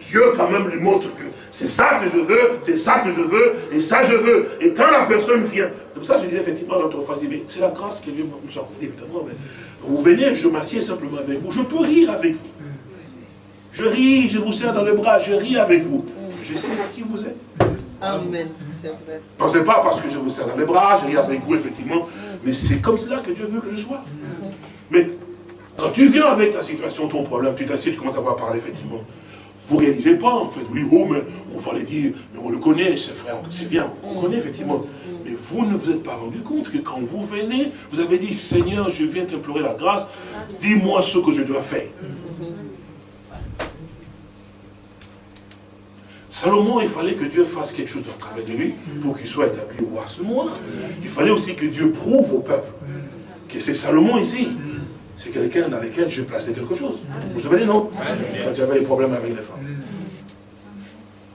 Dieu quand même lui montre que c'est ça que je veux, c'est ça que je veux, et ça je veux. Et quand la personne vient, pour ça je disais effectivement l'autre fois, mais c'est la grâce que Dieu nous a évidemment. Mais vous venez, je m'assieds simplement avec vous, je peux rire avec vous. Je ris, je vous serre dans le bras, je ris avec vous. Je sais qui vous êtes. Amen. Pensez pas parce que je vous serre dans les bras, je ris avec vous, effectivement. Mais c'est comme cela que Dieu veut que je sois. Mais quand tu viens avec ta situation, ton problème, tu t'assieds, tu commences à voir parler, effectivement. Vous réalisez pas, en fait, vous dites, oh, mais on va les dire, mais on le connaît, ce frère, c'est bien, on connaît, effectivement. Mais vous ne vous êtes pas rendu compte que quand vous venez, vous avez dit, Seigneur, je viens t'implorer la grâce, dis-moi ce que je dois faire. Salomon, il fallait que Dieu fasse quelque chose à travers de lui pour qu'il soit établi au roi ce moment-là. Il fallait aussi que Dieu prouve au peuple que c'est Salomon ici. C'est quelqu'un dans lequel je plaçais quelque chose. Vous vous souvenez, non? Quand tu avais des problèmes avec les femmes.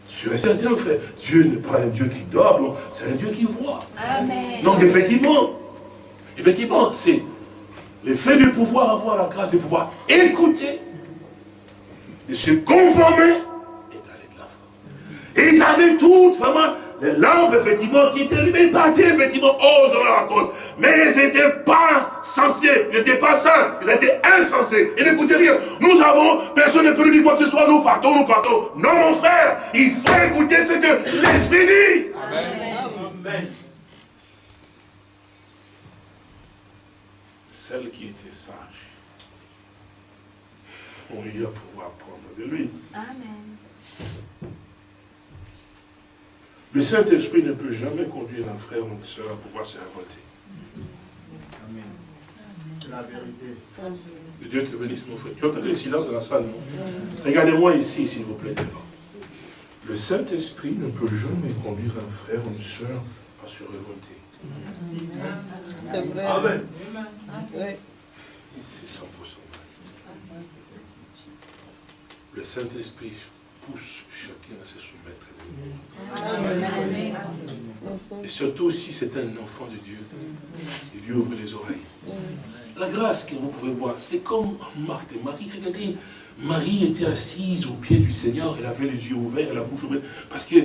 Sur et certain, frère, Dieu n'est pas un Dieu qui dort, c'est un Dieu qui voit. Amen. Donc effectivement, effectivement, c'est le fait de pouvoir avoir la grâce de pouvoir écouter, de se conformer et d'aller de l'avant. Et il avait toutes vraiment les lampes, effectivement, qui étaient allumées, partaient, effectivement, oh, dans la côte. Mais ils n'étaient pas censés, ils n'étaient pas saints, ils étaient insensés. Ils n'écoutaient rien. Nous avons, personne ne peut nous dire quoi que ce soit, nous partons, nous partons. Non, mon frère, il faut écouter ce que l'Esprit dit. Amen. Celle qui était sage, on lui a pouvoir apprendre de lui. Amen. Le Saint-Esprit ne peut jamais conduire un frère ou une soeur à pouvoir se révolter. La vérité. Que Dieu te bénisse, mon frère. Tu entends le silence de la salle, non? Regardez-moi ici, s'il vous plaît, devant. Le Saint-Esprit ne peut jamais conduire un frère ou une soeur à se révolter. C'est vrai. Amen. Oui. C'est 100% vrai. Le Saint-Esprit pousse chacun à se soumettre à lui. Amen. Et surtout si c'est un enfant de Dieu, il lui ouvre les oreilles. La grâce que vous pouvez voir, c'est comme Marthe et Marie. Regardez, Marie était assise au pied du Seigneur, elle avait les yeux ouverts, la bouche ouverte, parce que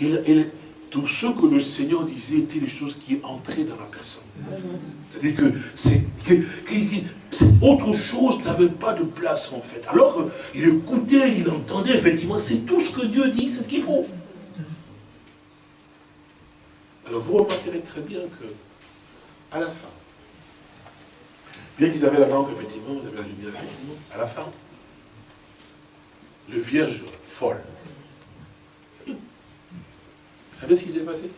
elle- elle- tout ce que le Seigneur disait étaient des choses qui entraient dans la personne. C'est-à-dire que c'est autre chose n'avait pas de place en fait. Alors qu'il écoutait, il entendait, effectivement, c'est tout ce que Dieu dit, c'est ce qu'il faut. Alors vous remarquerez très bien que, à la fin, bien qu'ils avaient la lampe, effectivement, vous avez la lumière, effectivement, à la fin, le vierge folle. Vous savez ce qui s'est passé?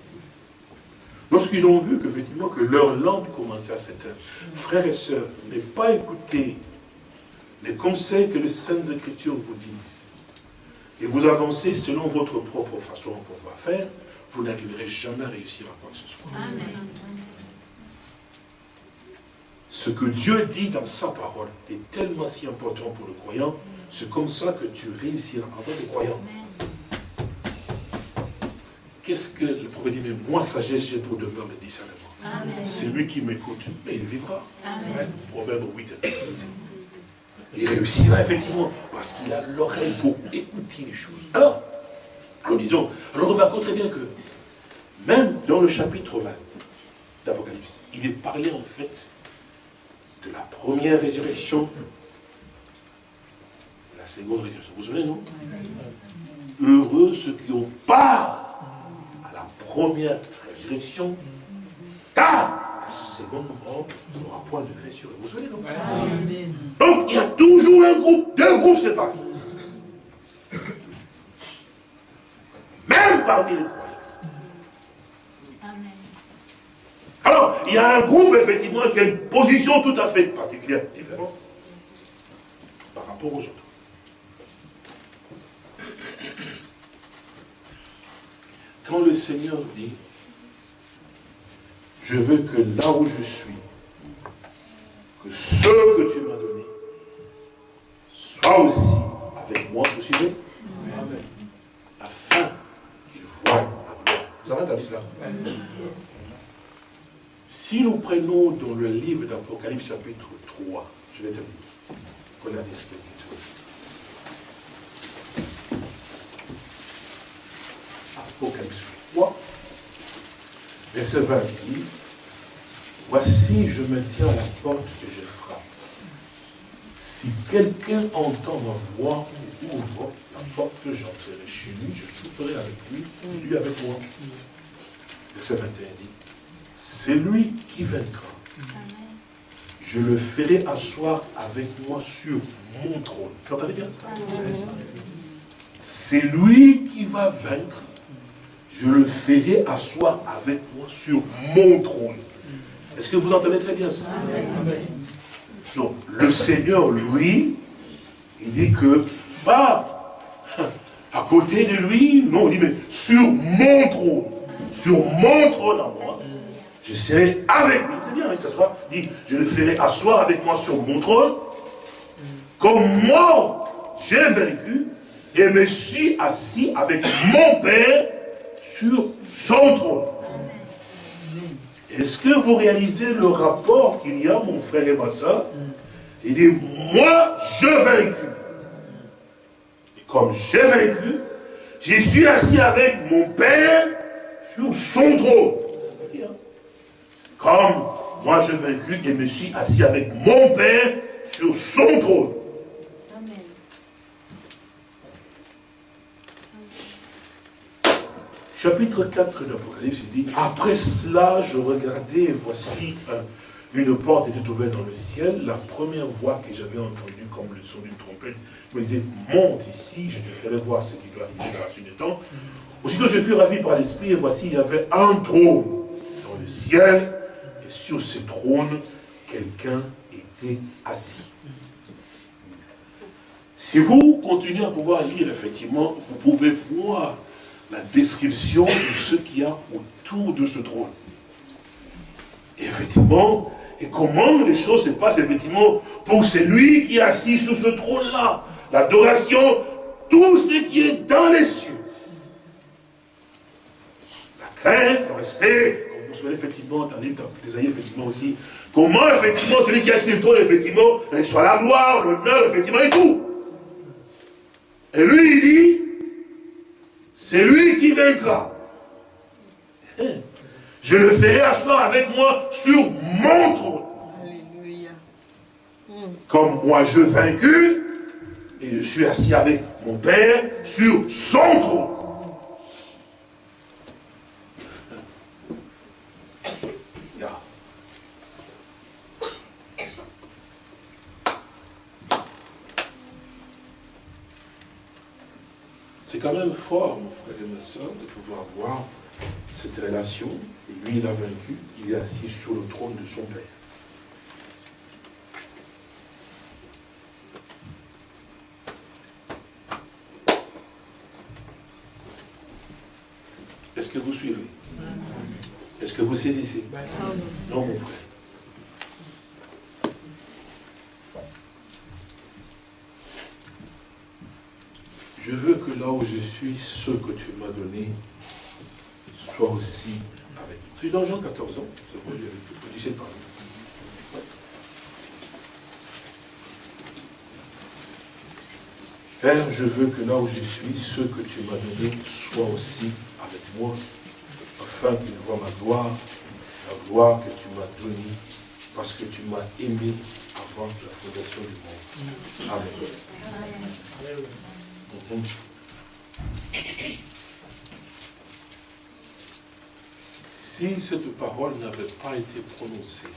Lorsqu'ils ont vu qu'effectivement que leur lampe commençait à s'éteindre, frères et sœurs, ne pas écouter les conseils que les Saintes Écritures vous disent, et vous avancez selon votre propre façon de pouvoir faire, vous n'arriverez jamais à réussir à quoi que ce soit. Amen. Ce que Dieu dit dans sa parole est tellement si important pour le croyant, c'est comme ça que tu réussiras en tant que croyant. Qu'est-ce que le prophète dit Mais moi, sagesse, j'ai pour demeure le discernement. Lui qui m'écoute, mais il vivra. Amen. Proverbe 8 et 13. Il réussira effectivement, parce qu'il a l'oreille pour écouter les choses. Alors, alors disons, alors remarquons très bien que, même dans le chapitre 20 d'Apocalypse, il est parlé en fait de la première résurrection la seconde résurrection. Vous vous souvenez, non? Heureux ceux qui ont part première résurrection, car la seconde mort n'aura point de fait sur eux. Vous vous souvenez, non Donc, il y a toujours un groupe, deux groupes séparés. Même parmi les croyants. Alors, il y a un groupe, effectivement, qui a une position tout à fait particulière, différente, par rapport aux autres. Quand le Seigneur dit, je veux que là où je suis, que ce que tu m'as donné, soit aussi avec moi, vous suivez? Amen. Afin qu'il voie ma gloire. Vous avez entendu cela? Si nous prenons dans le livre d'Apocalypse chapitre 3, je vais terminer. Regardez ce qu'il dit. Apocalypse 3, verset 20 dit, Voici, je me tiens à la porte et je frappe. Si quelqu'un entend ma voix et ouvre la porte que j'entrerai chez lui, je souperai avec lui, lui avec moi. Verset 21 dit, c'est lui qui vaincra. Je le ferai asseoir avec moi sur mon trône. Vous entendez bien ça? C'est lui qui va vaincre. Je le ferai asseoir avec moi sur mon trône. Est-ce que vous entendez très bien ça? Donc, le Seigneur, lui, il dit que, pas à côté de lui, non, il dit, mais sur mon trône, sur mon trône à moi, je serai avec lui. Très bien, il s'assoit, il dit, je le ferai asseoir avec moi sur mon trône, comme moi, j'ai vaincu, et me suis assis avec mon Père sur son trône. Est-ce que vous réalisez le rapport qu'il y a, mon frère et ma soeur? Il dit, moi, je vaincu. Et comme j'ai vaincu, je suis assis avec mon Père sur son trône. Comme moi, je vaincu et me suis assis avec mon Père sur son trône. Chapitre 4 de l'Apocalypse, dit, après cela, je regardais et voici une porte était ouverte dans le ciel. La première voix que j'avais entendue comme le son d'une trompette me disait, monte ici, je te ferai voir ce qui doit arriver dans la suite du temps. Aussitôt, je fus ravi par l'esprit et voici, il y avait un trône dans le ciel et sur ce trône, quelqu'un était assis. Si vous continuez à pouvoir lire, effectivement, vous pouvez voir la description de ce qu'il y a autour de ce trône. effectivement, et comment les choses se passent, effectivement, pour celui qui est assis sur ce trône-là. L'adoration, tout ce qui est dans les cieux. La crainte, le respect, comme vous savez, effectivement, dans livre d'Esaïe, effectivement aussi, comment, effectivement, celui qui est assis sur le trône, effectivement, soit la gloire, l'honneur, effectivement, et tout. Et lui, il dit, c'est lui qui vaincra. Je le ferai asseoir avec moi sur mon trône. Alléluia. Comme moi je vaincu, et je suis assis avec mon Père sur son trône. Quand même fort, mon frère et ma soeur, de pouvoir voir cette relation. Et lui, il a vaincu, il est assis sur le trône de son Père. Est-ce que vous suivez? Est-ce que vous saisissez? Non, mon frère. Je veux que là où je suis, ce que tu m'as donné soit aussi avec. C'est dans Jean 14 ans, c'est vrai, je disais pas. Père, je veux que là où je suis, ce que tu m'as donné soit aussi avec moi, afin qu'ils voient ma gloire, la gloire que tu m'as donnée, parce que tu m'as aimé avant la fondation du monde. Amen. Si cette parole n'avait pas été prononcée,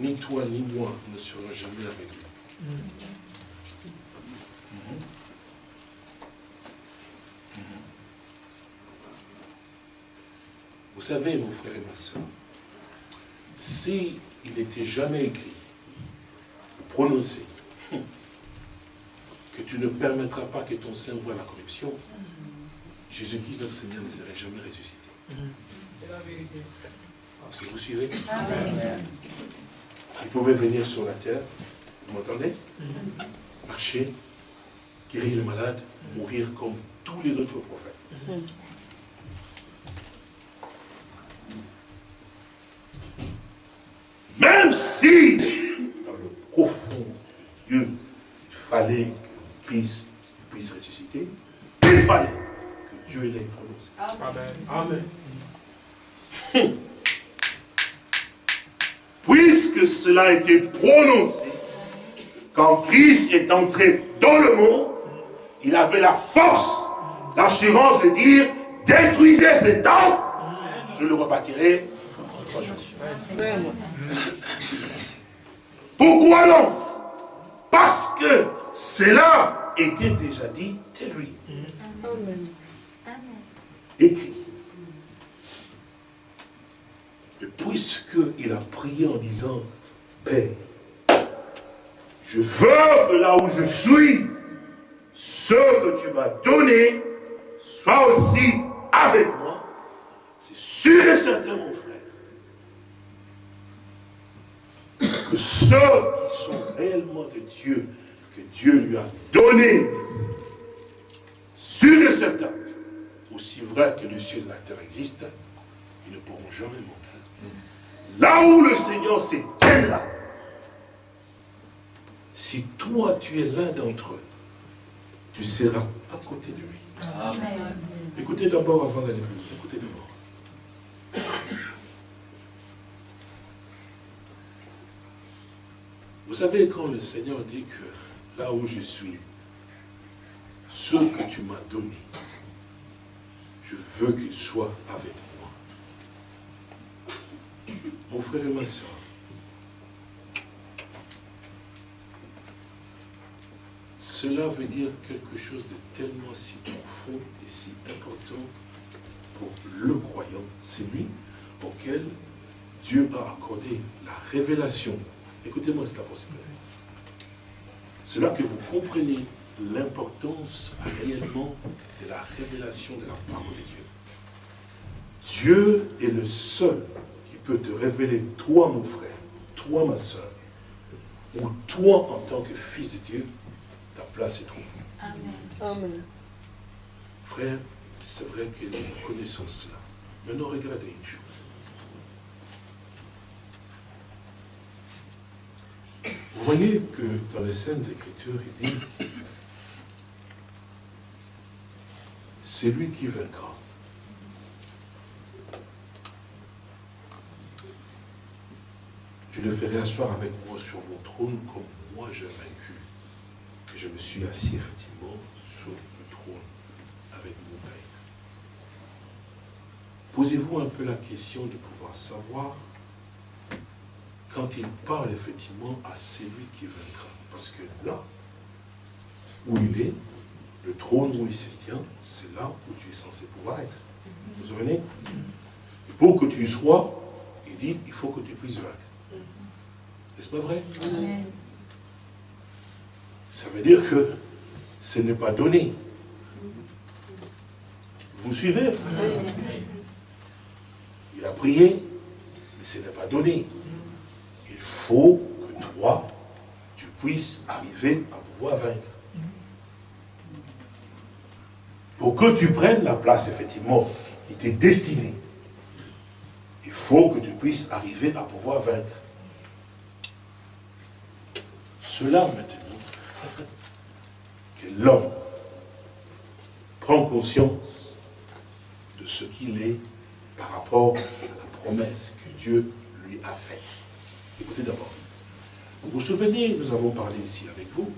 ni toi ni moi ne serions jamais avec lui. Vous savez, mon frère et ma soeur, si n'était jamais écrit, prononcé, que tu ne permettras pas que ton sein voie la corruption, Jésus-Christ, notre Seigneur, ne serait jamais ressuscité. Est-ce que vous suivez? Il pouvait venir sur la terre, vous m'entendez? Marcher, guérir les malades, mourir comme tous les autres prophètes. Même si, dans le profond de Dieu, il fallait Christ puisse ressusciter, il fallait que Dieu l'ait prononcé. Amen. Puisque cela a été prononcé, quand Christ est entré dans le monde, il avait la force, l'assurance de dire, détruisez cet temple, je le rebâtirai en trois jours. Vraiment. Pourquoi non Parce que cela était déjà dit de lui. Amen. Écrit. Et puisqu'il a prié en disant, Père, je veux que là où je suis, ce que tu m'as donné soit aussi avec moi, c'est sûr et certain, mon frère, que ceux qui sont réellement de Dieu, que Dieu lui a donné, sûr et certain, aussi vrai que les cieux et la terre existent, ils ne pourront jamais manquer. Là où le Seigneur s'éteint là, si toi tu es l'un d'entre eux, tu seras à côté de lui. Écoutez d'abord avant d'aller plus loin. Écoutez d'abord. Vous savez, quand le Seigneur dit que là où je suis, ce que tu m'as donné, je veux qu'il soit avec moi. Mon frère et ma soeur, cela veut dire quelque chose de tellement si profond et si important pour le croyant, c'est lui auquel Dieu a accordé la révélation. Écoutez-moi cet apostle. Cela que vous comprenez l'importance réellement de la révélation de la parole de Dieu. Dieu est le seul qui peut te révéler, toi mon frère, toi ma soeur, ou toi en tant que fils de Dieu, ta place est trouvée. Amen. Amen. Frère, c'est vrai que nous connaissons cela. Maintenant, regardez une chose. Vous voyez que dans les Saintes Écritures, il dit c'est lui qui vaincra. Je le ferai asseoir avec moi sur mon trône comme moi j'ai vaincu. Et je me suis assis effectivement sur le trône avec mon Père. Posez-vous un peu la question de pouvoir savoir quand il parle effectivement à celui qui vaincra. Parce que là où il est, le trône où il se tient, c'est là où tu es censé pouvoir être. Vous vous souvenez? Et pour que tu y sois, il dit, il faut que tu puisses vaincre. N'est-ce pas vrai? Amen. Ça veut dire que ce n'est pas donné. Vous me suivez, frère Il a prié, mais ce n'est pas donné. Il faut que toi, tu puisses arriver à pouvoir vaincre. Pour que tu prennes la place, effectivement, qui t'est destinée, il faut que tu puisses arriver à pouvoir vaincre. Cela maintenant, que l'homme prend conscience de ce qu'il est par rapport à la promesse que Dieu lui a faite. Écoutez d'abord. Vous vous souvenez, nous avons parlé ici avec vous,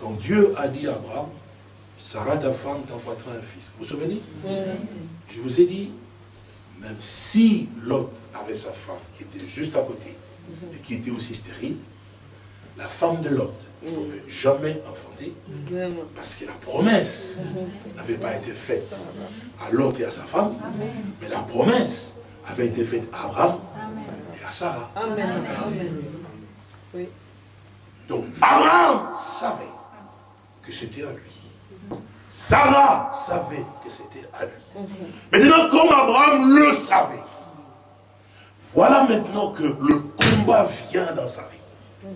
quand Dieu a dit à Abraham, Sarah, ta femme, t'envoiera un fils. Vous vous souvenez? Je vous ai dit, même si Lot avait sa femme qui était juste à côté et qui était aussi stérile, la femme de Lot ne pouvait jamais enfanter parce que la promesse n'avait pas été faite à Lot et à sa femme, mais la promesse avait été faite à Abraham et à Sarah. Amen. Amen. Oui. Donc Abraham savait que c'était à lui. Sarah savait que c'était à lui. Maintenant, comme Abraham le savait, voilà maintenant que le combat vient dans sa vie.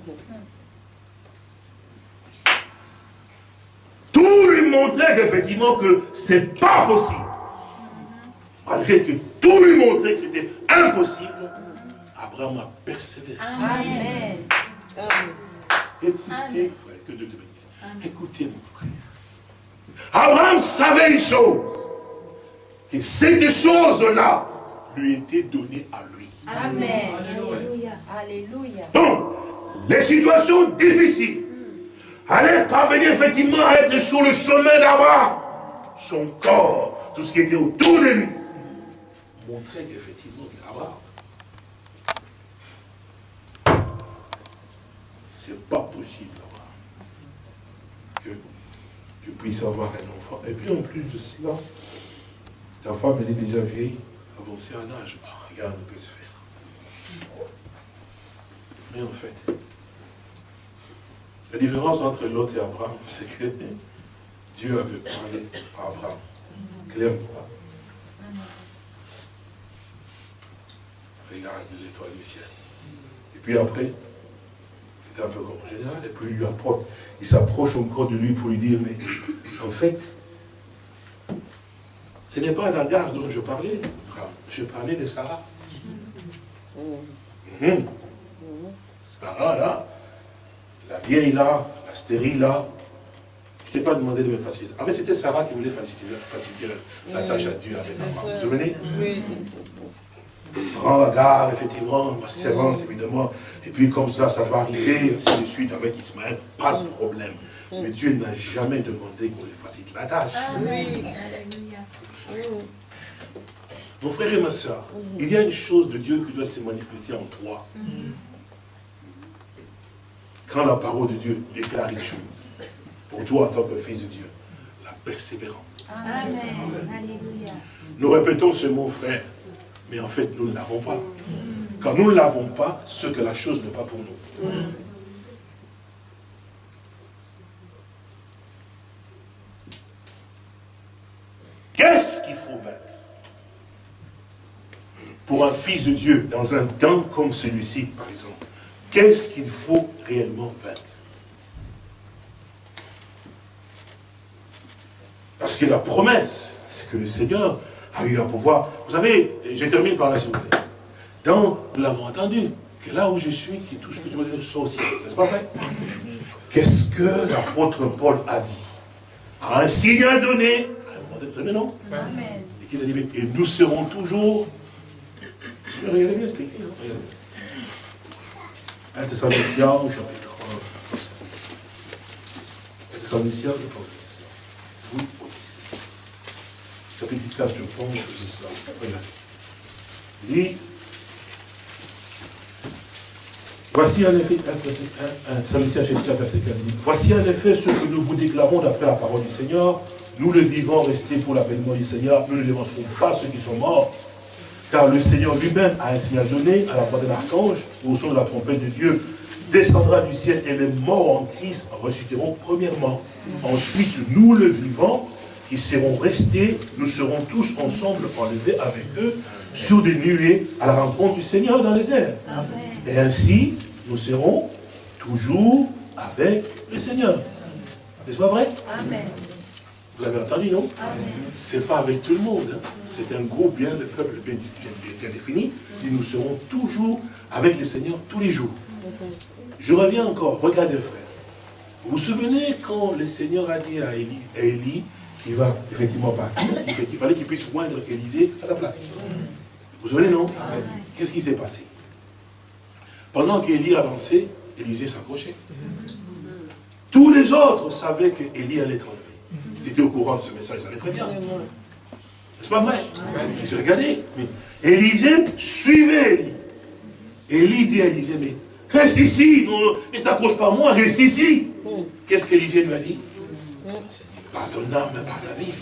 Tout lui montrait qu'effectivement que c'est pas possible. Malgré que tout lui montrait que c'était impossible, Abraham a persévéré. Amen. Amen. Écoutez, frère, que Dieu te bénisse. Écoutez, mon frère. Abraham savait une chose, que cette chose-là lui était donnée à lui. Amen. Alléluia. Alléluia. Donc, les situations difficiles, allait parvenir effectivement à être sur le chemin d'Abraham. Son corps, tout ce qui était autour de lui, montrait qu'effectivement, il est Abraham. C'est pas possible que tu puisses avoir un enfant. Et puis en plus de cela, ta femme, est déjà vieille, avancée en âge. Ah, regarde, peut se faire. Mais en fait, la différence entre Lot et Abraham, c'est que Dieu avait parlé à Abraham, clairement. Regarde les étoiles du ciel. Et puis après, un peu comme en général, et puis il lui approche, il s'approche encore de lui pour lui dire, mais en fait, ce n'est pas d'Agar dont je parlais, je parlais de Sarah. Mhm. Sarah, là, la vieille là, la stérile là, je ne t'ai pas demandé de me faciliter. En fait, c'était Sarah qui voulait faciliter, faciliter la tâche à Dieu avec Abraham. Vous vous souvenez? Oui. Prends Agar, effectivement, ma servante, évidemment. Et puis comme ça, ça va arriver, ainsi de suite, avec Ismaël, pas de problème. Mais Dieu n'a jamais demandé qu'on lui facilite la tâche. Oui. Alléluia. Mon frère et ma soeur, il y a une chose de Dieu qui doit se manifester en toi. Quand la parole de Dieu déclare une chose, pour toi en tant que fils de Dieu, la persévérance. Amen. Alléluia. Nous répétons ce mot, frère, mais en fait, nous ne l'avons pas. Quand nous ne l'avons pas, ce que la chose n'est pas pour nous. Qu'est-ce qu'il faut vaincre Pour un fils de Dieu, dans un temps comme celui-ci, par exemple, qu'est-ce qu'il faut réellement vaincre? Parce que la promesse, c'est que le Seigneur a eu à pouvoir. Vous savez, je termine par là, s'il vous. Dans, nous l'avons entendu, que là où je suis, que tout ce que tu vas dire soit aussi. N'est-ce pas vrai Qu'est-ce que l'apôtre Paul a dit? À un signal donné, à un moment donné, vous savez, non? Amen. Et qu'ils a dit, et nous serons toujours. Regardez bien, c'est écrit. hein, regardez. 1 Thessaloniciens, au chapitre 1. 1 Thessaloniciens, je pense que c'est ça. Chapitre 4, je pense c'est. Regardez. Il dit, Voici en effet, 1 Thessaloniciens chapitre 4, verset 15, il dit, Voici en effet ce que nous vous déclarons d'après la parole du Seigneur. Nous le vivons restés pour l'avènement du Seigneur. Nous ne démontrons pas ceux qui sont morts. Car le Seigneur lui-même a un signal donné à la voix d'un archange, au son de la trompette de Dieu, descendra du ciel et les morts en Christ ressusciteront premièrement. Ensuite, nous le vivants, qui serons restés, nous serons tous ensemble enlevés avec eux sur des nuées à la rencontre du Seigneur dans les airs. Amen. Et ainsi, nous serons toujours avec le Seigneur. N'est-ce pas vrai? Amen. Vous l'avez entendu, non? C'est pas avec tout le monde. hein. C'est un groupe bien de peuple bien, bien- bien défini. Et nous serons toujours avec le Seigneur tous les jours. Je reviens encore. Regardez, frère. Vous vous souvenez quand le Seigneur a dit à Élie, à Élie qu'il va effectivement partir, qu'il fallait qu'il puisse joindre Élisée à sa place. Vous vous souvenez, non? Qu'est-ce qui s'est passé? Pendant qu'Élie avançait, Élisée s'approchait. Tous les autres savaient qu'Élie allait être enlevé. Ils étaient au courant de ce message, ils savaient très bien. C'est pas vrai? Ils ont regardé. Mais Élisée suivait Élie. Élie dit à Élisée, mais reste ici, non, ne t'accroche pas à moi, reste ici. Qu'est-ce qu'Élisée lui a dit? Par ton âme, par ta vie,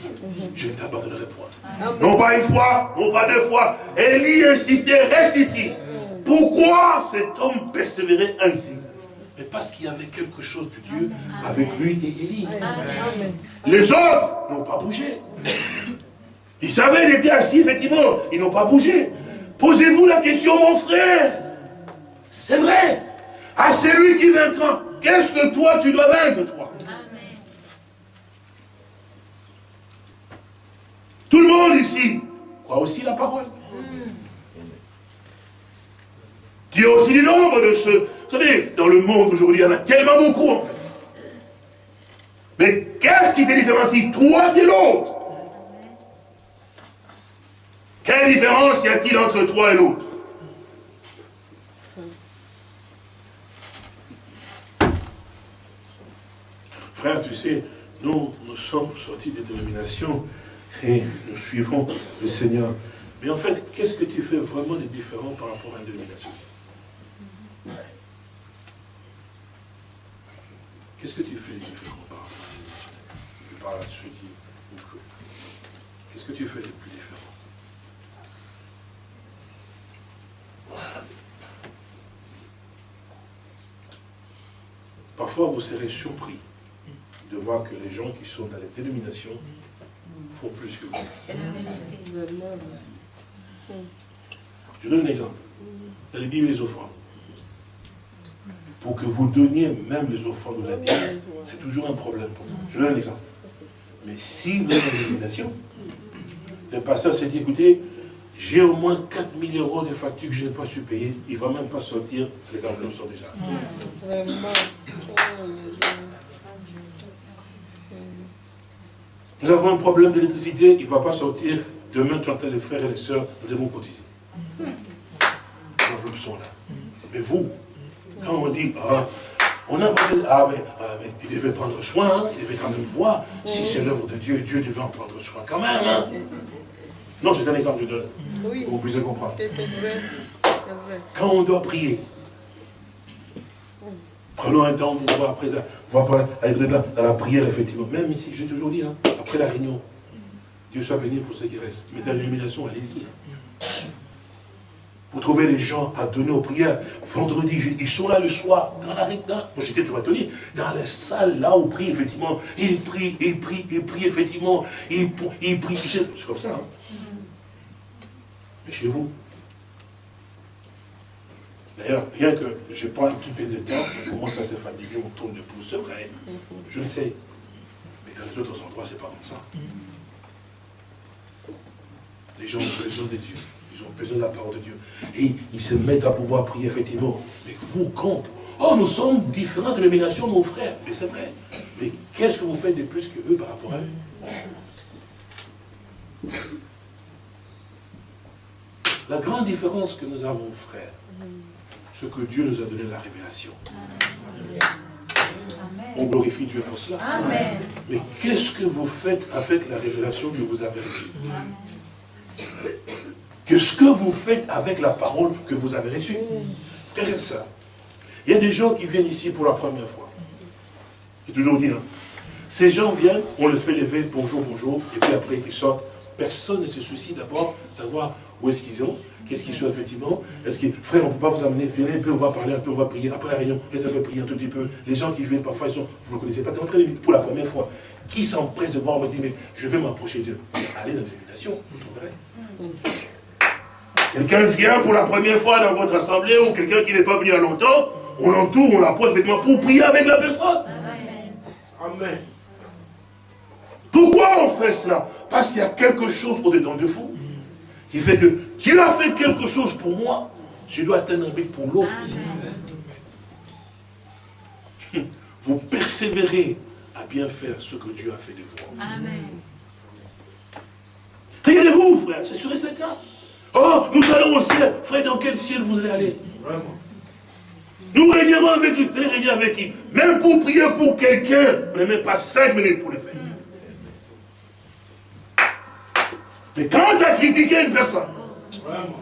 je ne t'abandonnerai point. Non pas une fois, non pas deux fois. Élie insistait, reste ici. Pourquoi cet homme persévérait ainsi? Mais parce qu'il y avait quelque chose de Dieu avec lui et Élie. Les autres n'ont pas bougé. Ils savaient, ils étaient assis, effectivement, ils n'ont pas bougé. Posez-vous la question, mon frère. C'est vrai. À celui qui vaincra, qu'est-ce que toi tu dois vaincre, toi? Tout le monde ici croit aussi la parole. Tu as aussi du nombre de ceux. Vous savez, dans le monde aujourd'hui, il y en a tellement beaucoup en fait. Mais qu'est-ce qui te différencie, toi de l'autre? Quelle différence y a-t-il entre toi et l'autre? Frère, tu sais, nous, nous sommes sortis des dénominations et nous suivons le Seigneur. Mais en fait, qu'est-ce que tu fais vraiment de différent par rapport à une dénomination Qu'est-ce que tu fais de différent par rapport à une dénomination Je parle à ceux qui. Qu'est-ce que tu fais de plus différent? Parfois, vous serez surpris de voir que les gens qui sont dans les dénominations font plus que vous. Je donne un exemple. Dans les Bibles, les offrandes. Pour que vous donniez même les offrandes de la terre, c'est toujours un problème pour vous. Je donne un exemple. Mais si vous êtes dans une dénomination, le pasteur s'est dit, écoutez, j'ai au moins 4000 euros de factures que je n'ai pas su payer, il ne va même pas sortir, les enveloppes sont déjà. Vraiment. Nous avons un problème d'électricité, il ne va pas sortir. Demain, tu entends les frères et les sœurs, nous devons cotiser. Les enveloppes sont là. Mais vous, quand on dit, ah, on a ah mais, ah, mais il devait prendre soin, hein, il devait quand même voir, si c'est l'œuvre de Dieu, Dieu devait en prendre soin quand même. hein. Non, c'est un exemple que je donne, Oui, pour que vous puissiez comprendre. Quand on doit prier, prenons un temps pour voir après, dans, la prière, effectivement. Même ici, j'ai toujours dit, hein, après la réunion, Dieu soit béni pour ceux qui restent. Mais dans l'illumination, allez-y. hein. Vous trouvez les gens à donner aux prières. Vendredi, ils sont là le soir, dans la Moi, j'étais toujours atelier. Dans la salle, là, où prient, effectivement. Ils prient, ils prient, ils prient, effectivement. Ils, ils prient. C'est comme ça. hein. Mais chez vous, D'ailleurs, rien que je prends un petit peu de temps, on commence à se fatiguer, on tourne de pouce, c'est vrai. Je le sais. Mais dans les autres endroits, c'est pas comme ça. Les gens ont besoin de Dieu. Ils ont besoin de la parole de Dieu. Et ils se mettent à pouvoir prier, effectivement. Mais vous, quand? Oh, nous sommes différents de dénominations, mon frère. Mais c'est vrai. Mais qu'est-ce que vous faites de plus que eux par rapport à eux? La grande différence que nous avons, frère, c'est que Dieu nous a donné la révélation. On glorifie Dieu pour cela. Amen. Mais qu'est-ce que vous faites avec la révélation que vous avez reçue Qu'est-ce que vous faites avec la parole que vous avez reçue Frères et sœurs, il y a des gens qui viennent ici pour la première fois. J'ai toujours dit, hein, ces gens viennent, on les fait lever, bonjour, bonjour, et puis après ils sortent. Personne ne se soucie d'abord de savoir où est-ce qu'ils ont, qu'est-ce qu'ils sont effectivement? Est-ce que, frère, on ne peut pas vous amener, venez un peu, on va parler un peu, on va prier. Après la réunion, ils peuvent prier un tout petit peu? Les gens qui viennent parfois, ils sont, vous ne connaissez pas, en train de- pour la première fois. Qui s'empresse de voir, on me dit, mais je vais m'approcher d'eux. Allez dans l'illumination, vous trouverez. Quelqu'un vient pour la première fois dans votre assemblée ou quelqu'un qui n'est pas venu à longtemps, on l'entoure, on l'approche effectivement pour prier avec la personne. Amen. Pourquoi on fait cela? Parce qu'il y a quelque chose au-dedans de vous qui fait que Dieu a fait quelque chose pour moi, je dois atteindre un but pour l'autre aussi. Vous persévérez à bien faire ce que Dieu a fait de vous. Amen. Regardez-vous, frère, c'est sûr et certain. Oh, nous allons au ciel. Frère, dans quel ciel vous allez aller? Vraiment. Nous régnerons avec lui. Allez régner avec qui Même pour prier pour quelqu'un, vous n'avez même pas cinq minutes pour le faire. Mais quand tu as critiqué une personne, Vraiment.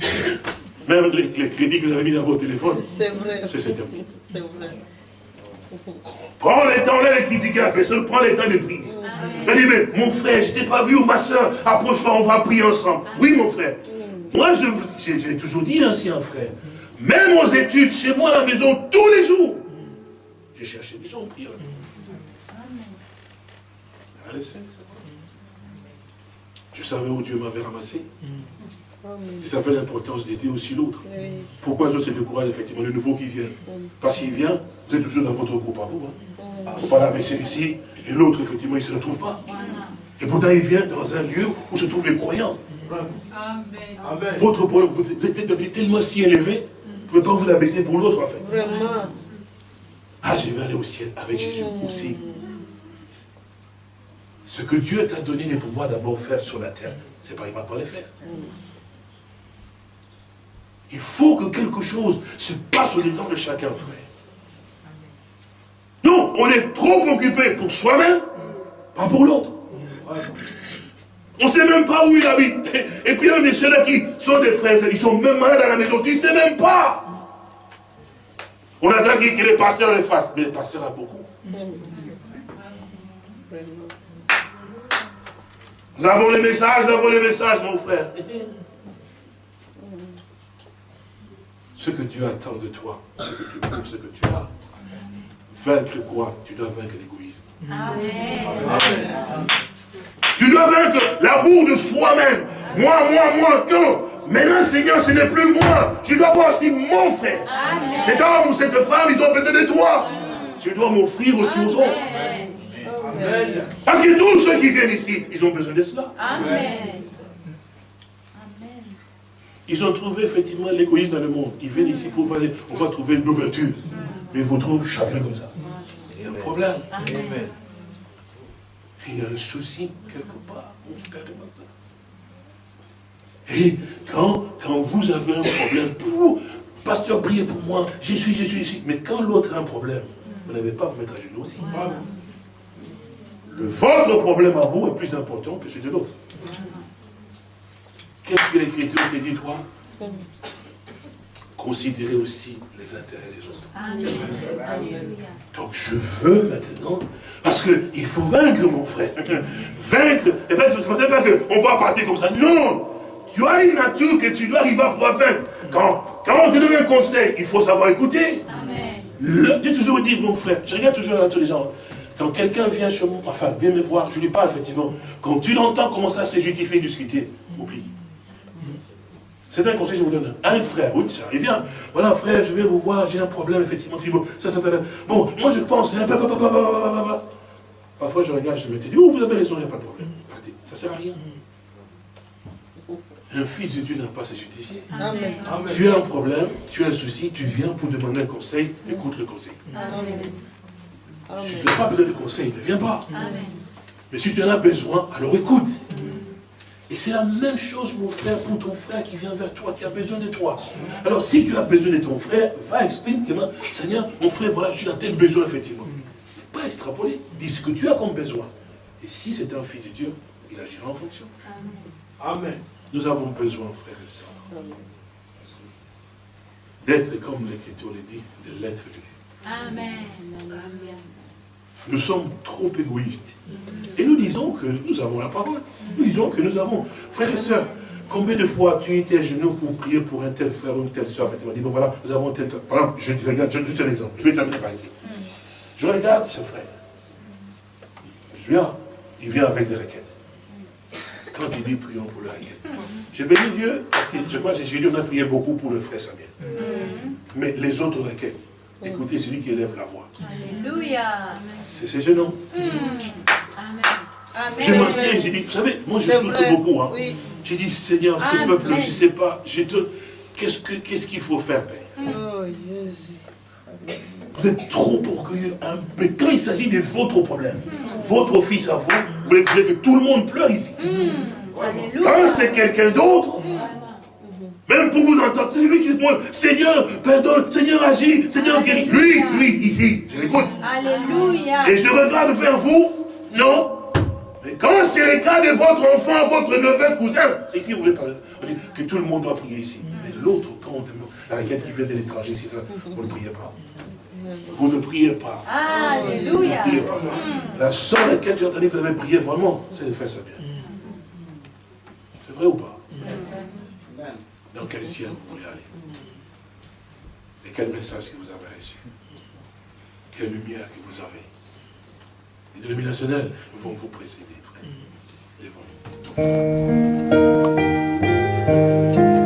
même les, les crédits que vous avez mis dans votre téléphone, C'est vrai. c'est vrai. Prends le temps de critiquer la personne, prends le temps de prier. Elle dit, mais mon frère, je t'ai pas vu, ou ma soeur, approche-toi, on va prier ensemble. Oui, mon frère. Moi, je, vous- j'ai j'ai toujours dit ainsi, un frère. Même aux études, chez moi à la maison, tous les jours, j'ai cherché des gens à prier. Je savais où Dieu m'avait ramassé. Amen. Je savais l'importance d'aider aussi l'autre. Pourquoi Dieu se décourage effectivement le nouveau qui vient Parce qu'il vient, vous êtes toujours dans votre groupe à vous. Hein. Vous parlez avec celui-ci et l'autre, effectivement, il ne se retrouve pas. Et pourtant, il vient dans un lieu où se trouvent les croyants. Amen. Votre problème, vous êtes devenu tellement si élevé, vous ne pouvez pas vous abaisser pour l'autre, en fait. Vraiment. Ah, je vais aller au ciel avec Jésus aussi. Ce que Dieu t'a donné de pouvoir d'abord faire sur la terre, c'est pas, il ne va pas le faire. Il faut que quelque chose se passe au dedans de chacun, frère. on est trop occupé pour soi-même, pas pour l'autre. On ne sait même pas où il habite. Et puis il y a ceux-là qui sont des frères, ils sont même malades à la maison, tu ne sais même pas. On attend que les pasteurs les fassent, mais les pasteurs a beaucoup. Nous avons les messages, nous avons les messages, mon frère. Ce que Dieu attend de toi, ce que tu prouves, ce que tu as. Vaincre quoi? Tu dois vaincre l'égoïsme. Tu dois vaincre l'amour de soi-même. Moi, moi, moi. Non. Maintenant, Seigneur, ce n'est plus moi. Je dois voir aussi mon frère. Cet homme ou cette femme, ils ont besoin de toi. Tu dois m'offrir aussi aux autres. Amen. Parce que tous ceux qui viennent ici, ils ont besoin de cela. Amen. Ils ont trouvé effectivement l'égoïsme dans le monde. Ils viennent ici pour voir, on va trouver une ouverture. Mais ils vous trouvent chacun comme ça. Il y a un problème. Amen. Il y a un souci quelque part, mon frère et ma soeur. Et quand, quand vous avez un problème, pour, pasteur, priez pour moi, je suis, je suis ici. Mais quand l'autre a un problème, vous n'avez pas à vous mettre à genoux aussi. Le, votre problème à vous est plus important que celui de l'autre. Qu'est-ce que l'Écriture te dit, toi? Considérez aussi les intérêts des autres. Donc je veux maintenant, parce qu'il faut vaincre mon frère. Vaincre, et bien ce n'est pas qu'on va partir comme ça. Non Tu as une nature que tu dois arriver à pouvoir vaincre. Quand, quand on te donne un conseil, il faut savoir écouter. J'ai toujours dit, mon frère, je regarde toujours la nature des gens. Quand quelqu'un vient chez moi, enfin, vient me voir, je lui parle, effectivement. Quand tu l'entends commencer à se justifier, discuter, oublie. C'est un conseil que je vous donne. Un frère ou une soeur, il vient. Voilà, frère, je vais vous voir, j'ai un problème, effectivement. Bon, ça, ça, ça, Bon, moi, je pense. Parfois, je regarde, je me dis, oh, vous avez raison, il n'y a pas de problème. Ça ne sert à rien. Un fils de Dieu n'a pas à se justifier. Tu as un problème, tu as un souci, tu viens pour demander un conseil, écoute le conseil. Si tu n'as pas besoin de conseil, ne viens pas. Mais si tu en as besoin, alors écoute. Et c'est la même chose, mon frère, pour ton frère qui vient vers toi, qui a besoin de toi. Alors, si tu as besoin de ton frère, va expliquer, Seigneur, mon frère, voilà, suis dans tel besoin, effectivement. Pas extrapoler. Dis ce que tu as comme besoin. Et si c'est un fils de Dieu, il agira en fonction. Amen. Nous avons besoin, frères et sœurs, Amen. d'être, comme l'Écriture le dit, de l'être lui. Amen. Alléluia. Nous sommes trop égoïstes. Et nous disons que nous avons la parole. Nous disons que nous avons. Frères et sœurs, combien de fois tu étais à genoux pour prier pour un tel frère ou une telle soeur Tu m'as dit, bon voilà, nous avons tel. Par exemple, je regarde, je- juste un exemple. Je vais terminer par ici. Je regarde ce frère. Je viens, il vient avec des requêtes. Quand il dit prions pour le requête. Je bénis Dieu, parce que je crois que j'ai dit, on a prié beaucoup pour le frère Samuel. Mais les autres requêtes, écoutez, celui qui élève la voix. Alléluia. C'est c'est gênant. Amen. Je m'assieds, j'ai dit, vous savez, moi je souffre beaucoup. Hein. Oui. J'ai dit, Seigneur, ce Amen. peuple, je ne sais pas, je te... qu'est-ce que- qu'est-ce qu'il faut faire, Père? Oh, Jésus. Vous êtes trop orgueilleux. hein. Mais quand il s'agit de votre problème, votre fils à vous, vous voulez, que tout le monde pleure ici. Alléluia. Quand c'est quelqu'un d'autre, même pour vous entendre, c'est lui qui dit, moi, Seigneur, pardonne, Seigneur agit, Seigneur guérit. Lui, lui, ici, je l'écoute. Alléluia. Et je regarde vers vous, non. Mais quand c'est le cas de votre enfant, votre neveu, cousin, c'est ici que vous voulez parler. On dit que tout le monde doit prier ici. Mais l'autre, quand on demande, la requête qui vient de l'étranger, vous ne priez pas. Vous ne priez pas. Alléluia. Priez pas. La seule que j'ai entendue, vous avez prié vraiment, c'est de faire ça bien. C'est vrai ou pas? Dans quel ciel vous voulez aller. Et quel message que vous avez reçu. Quelle lumière que vous avez Les dénominationels vont vous précéder, frère, devant nous.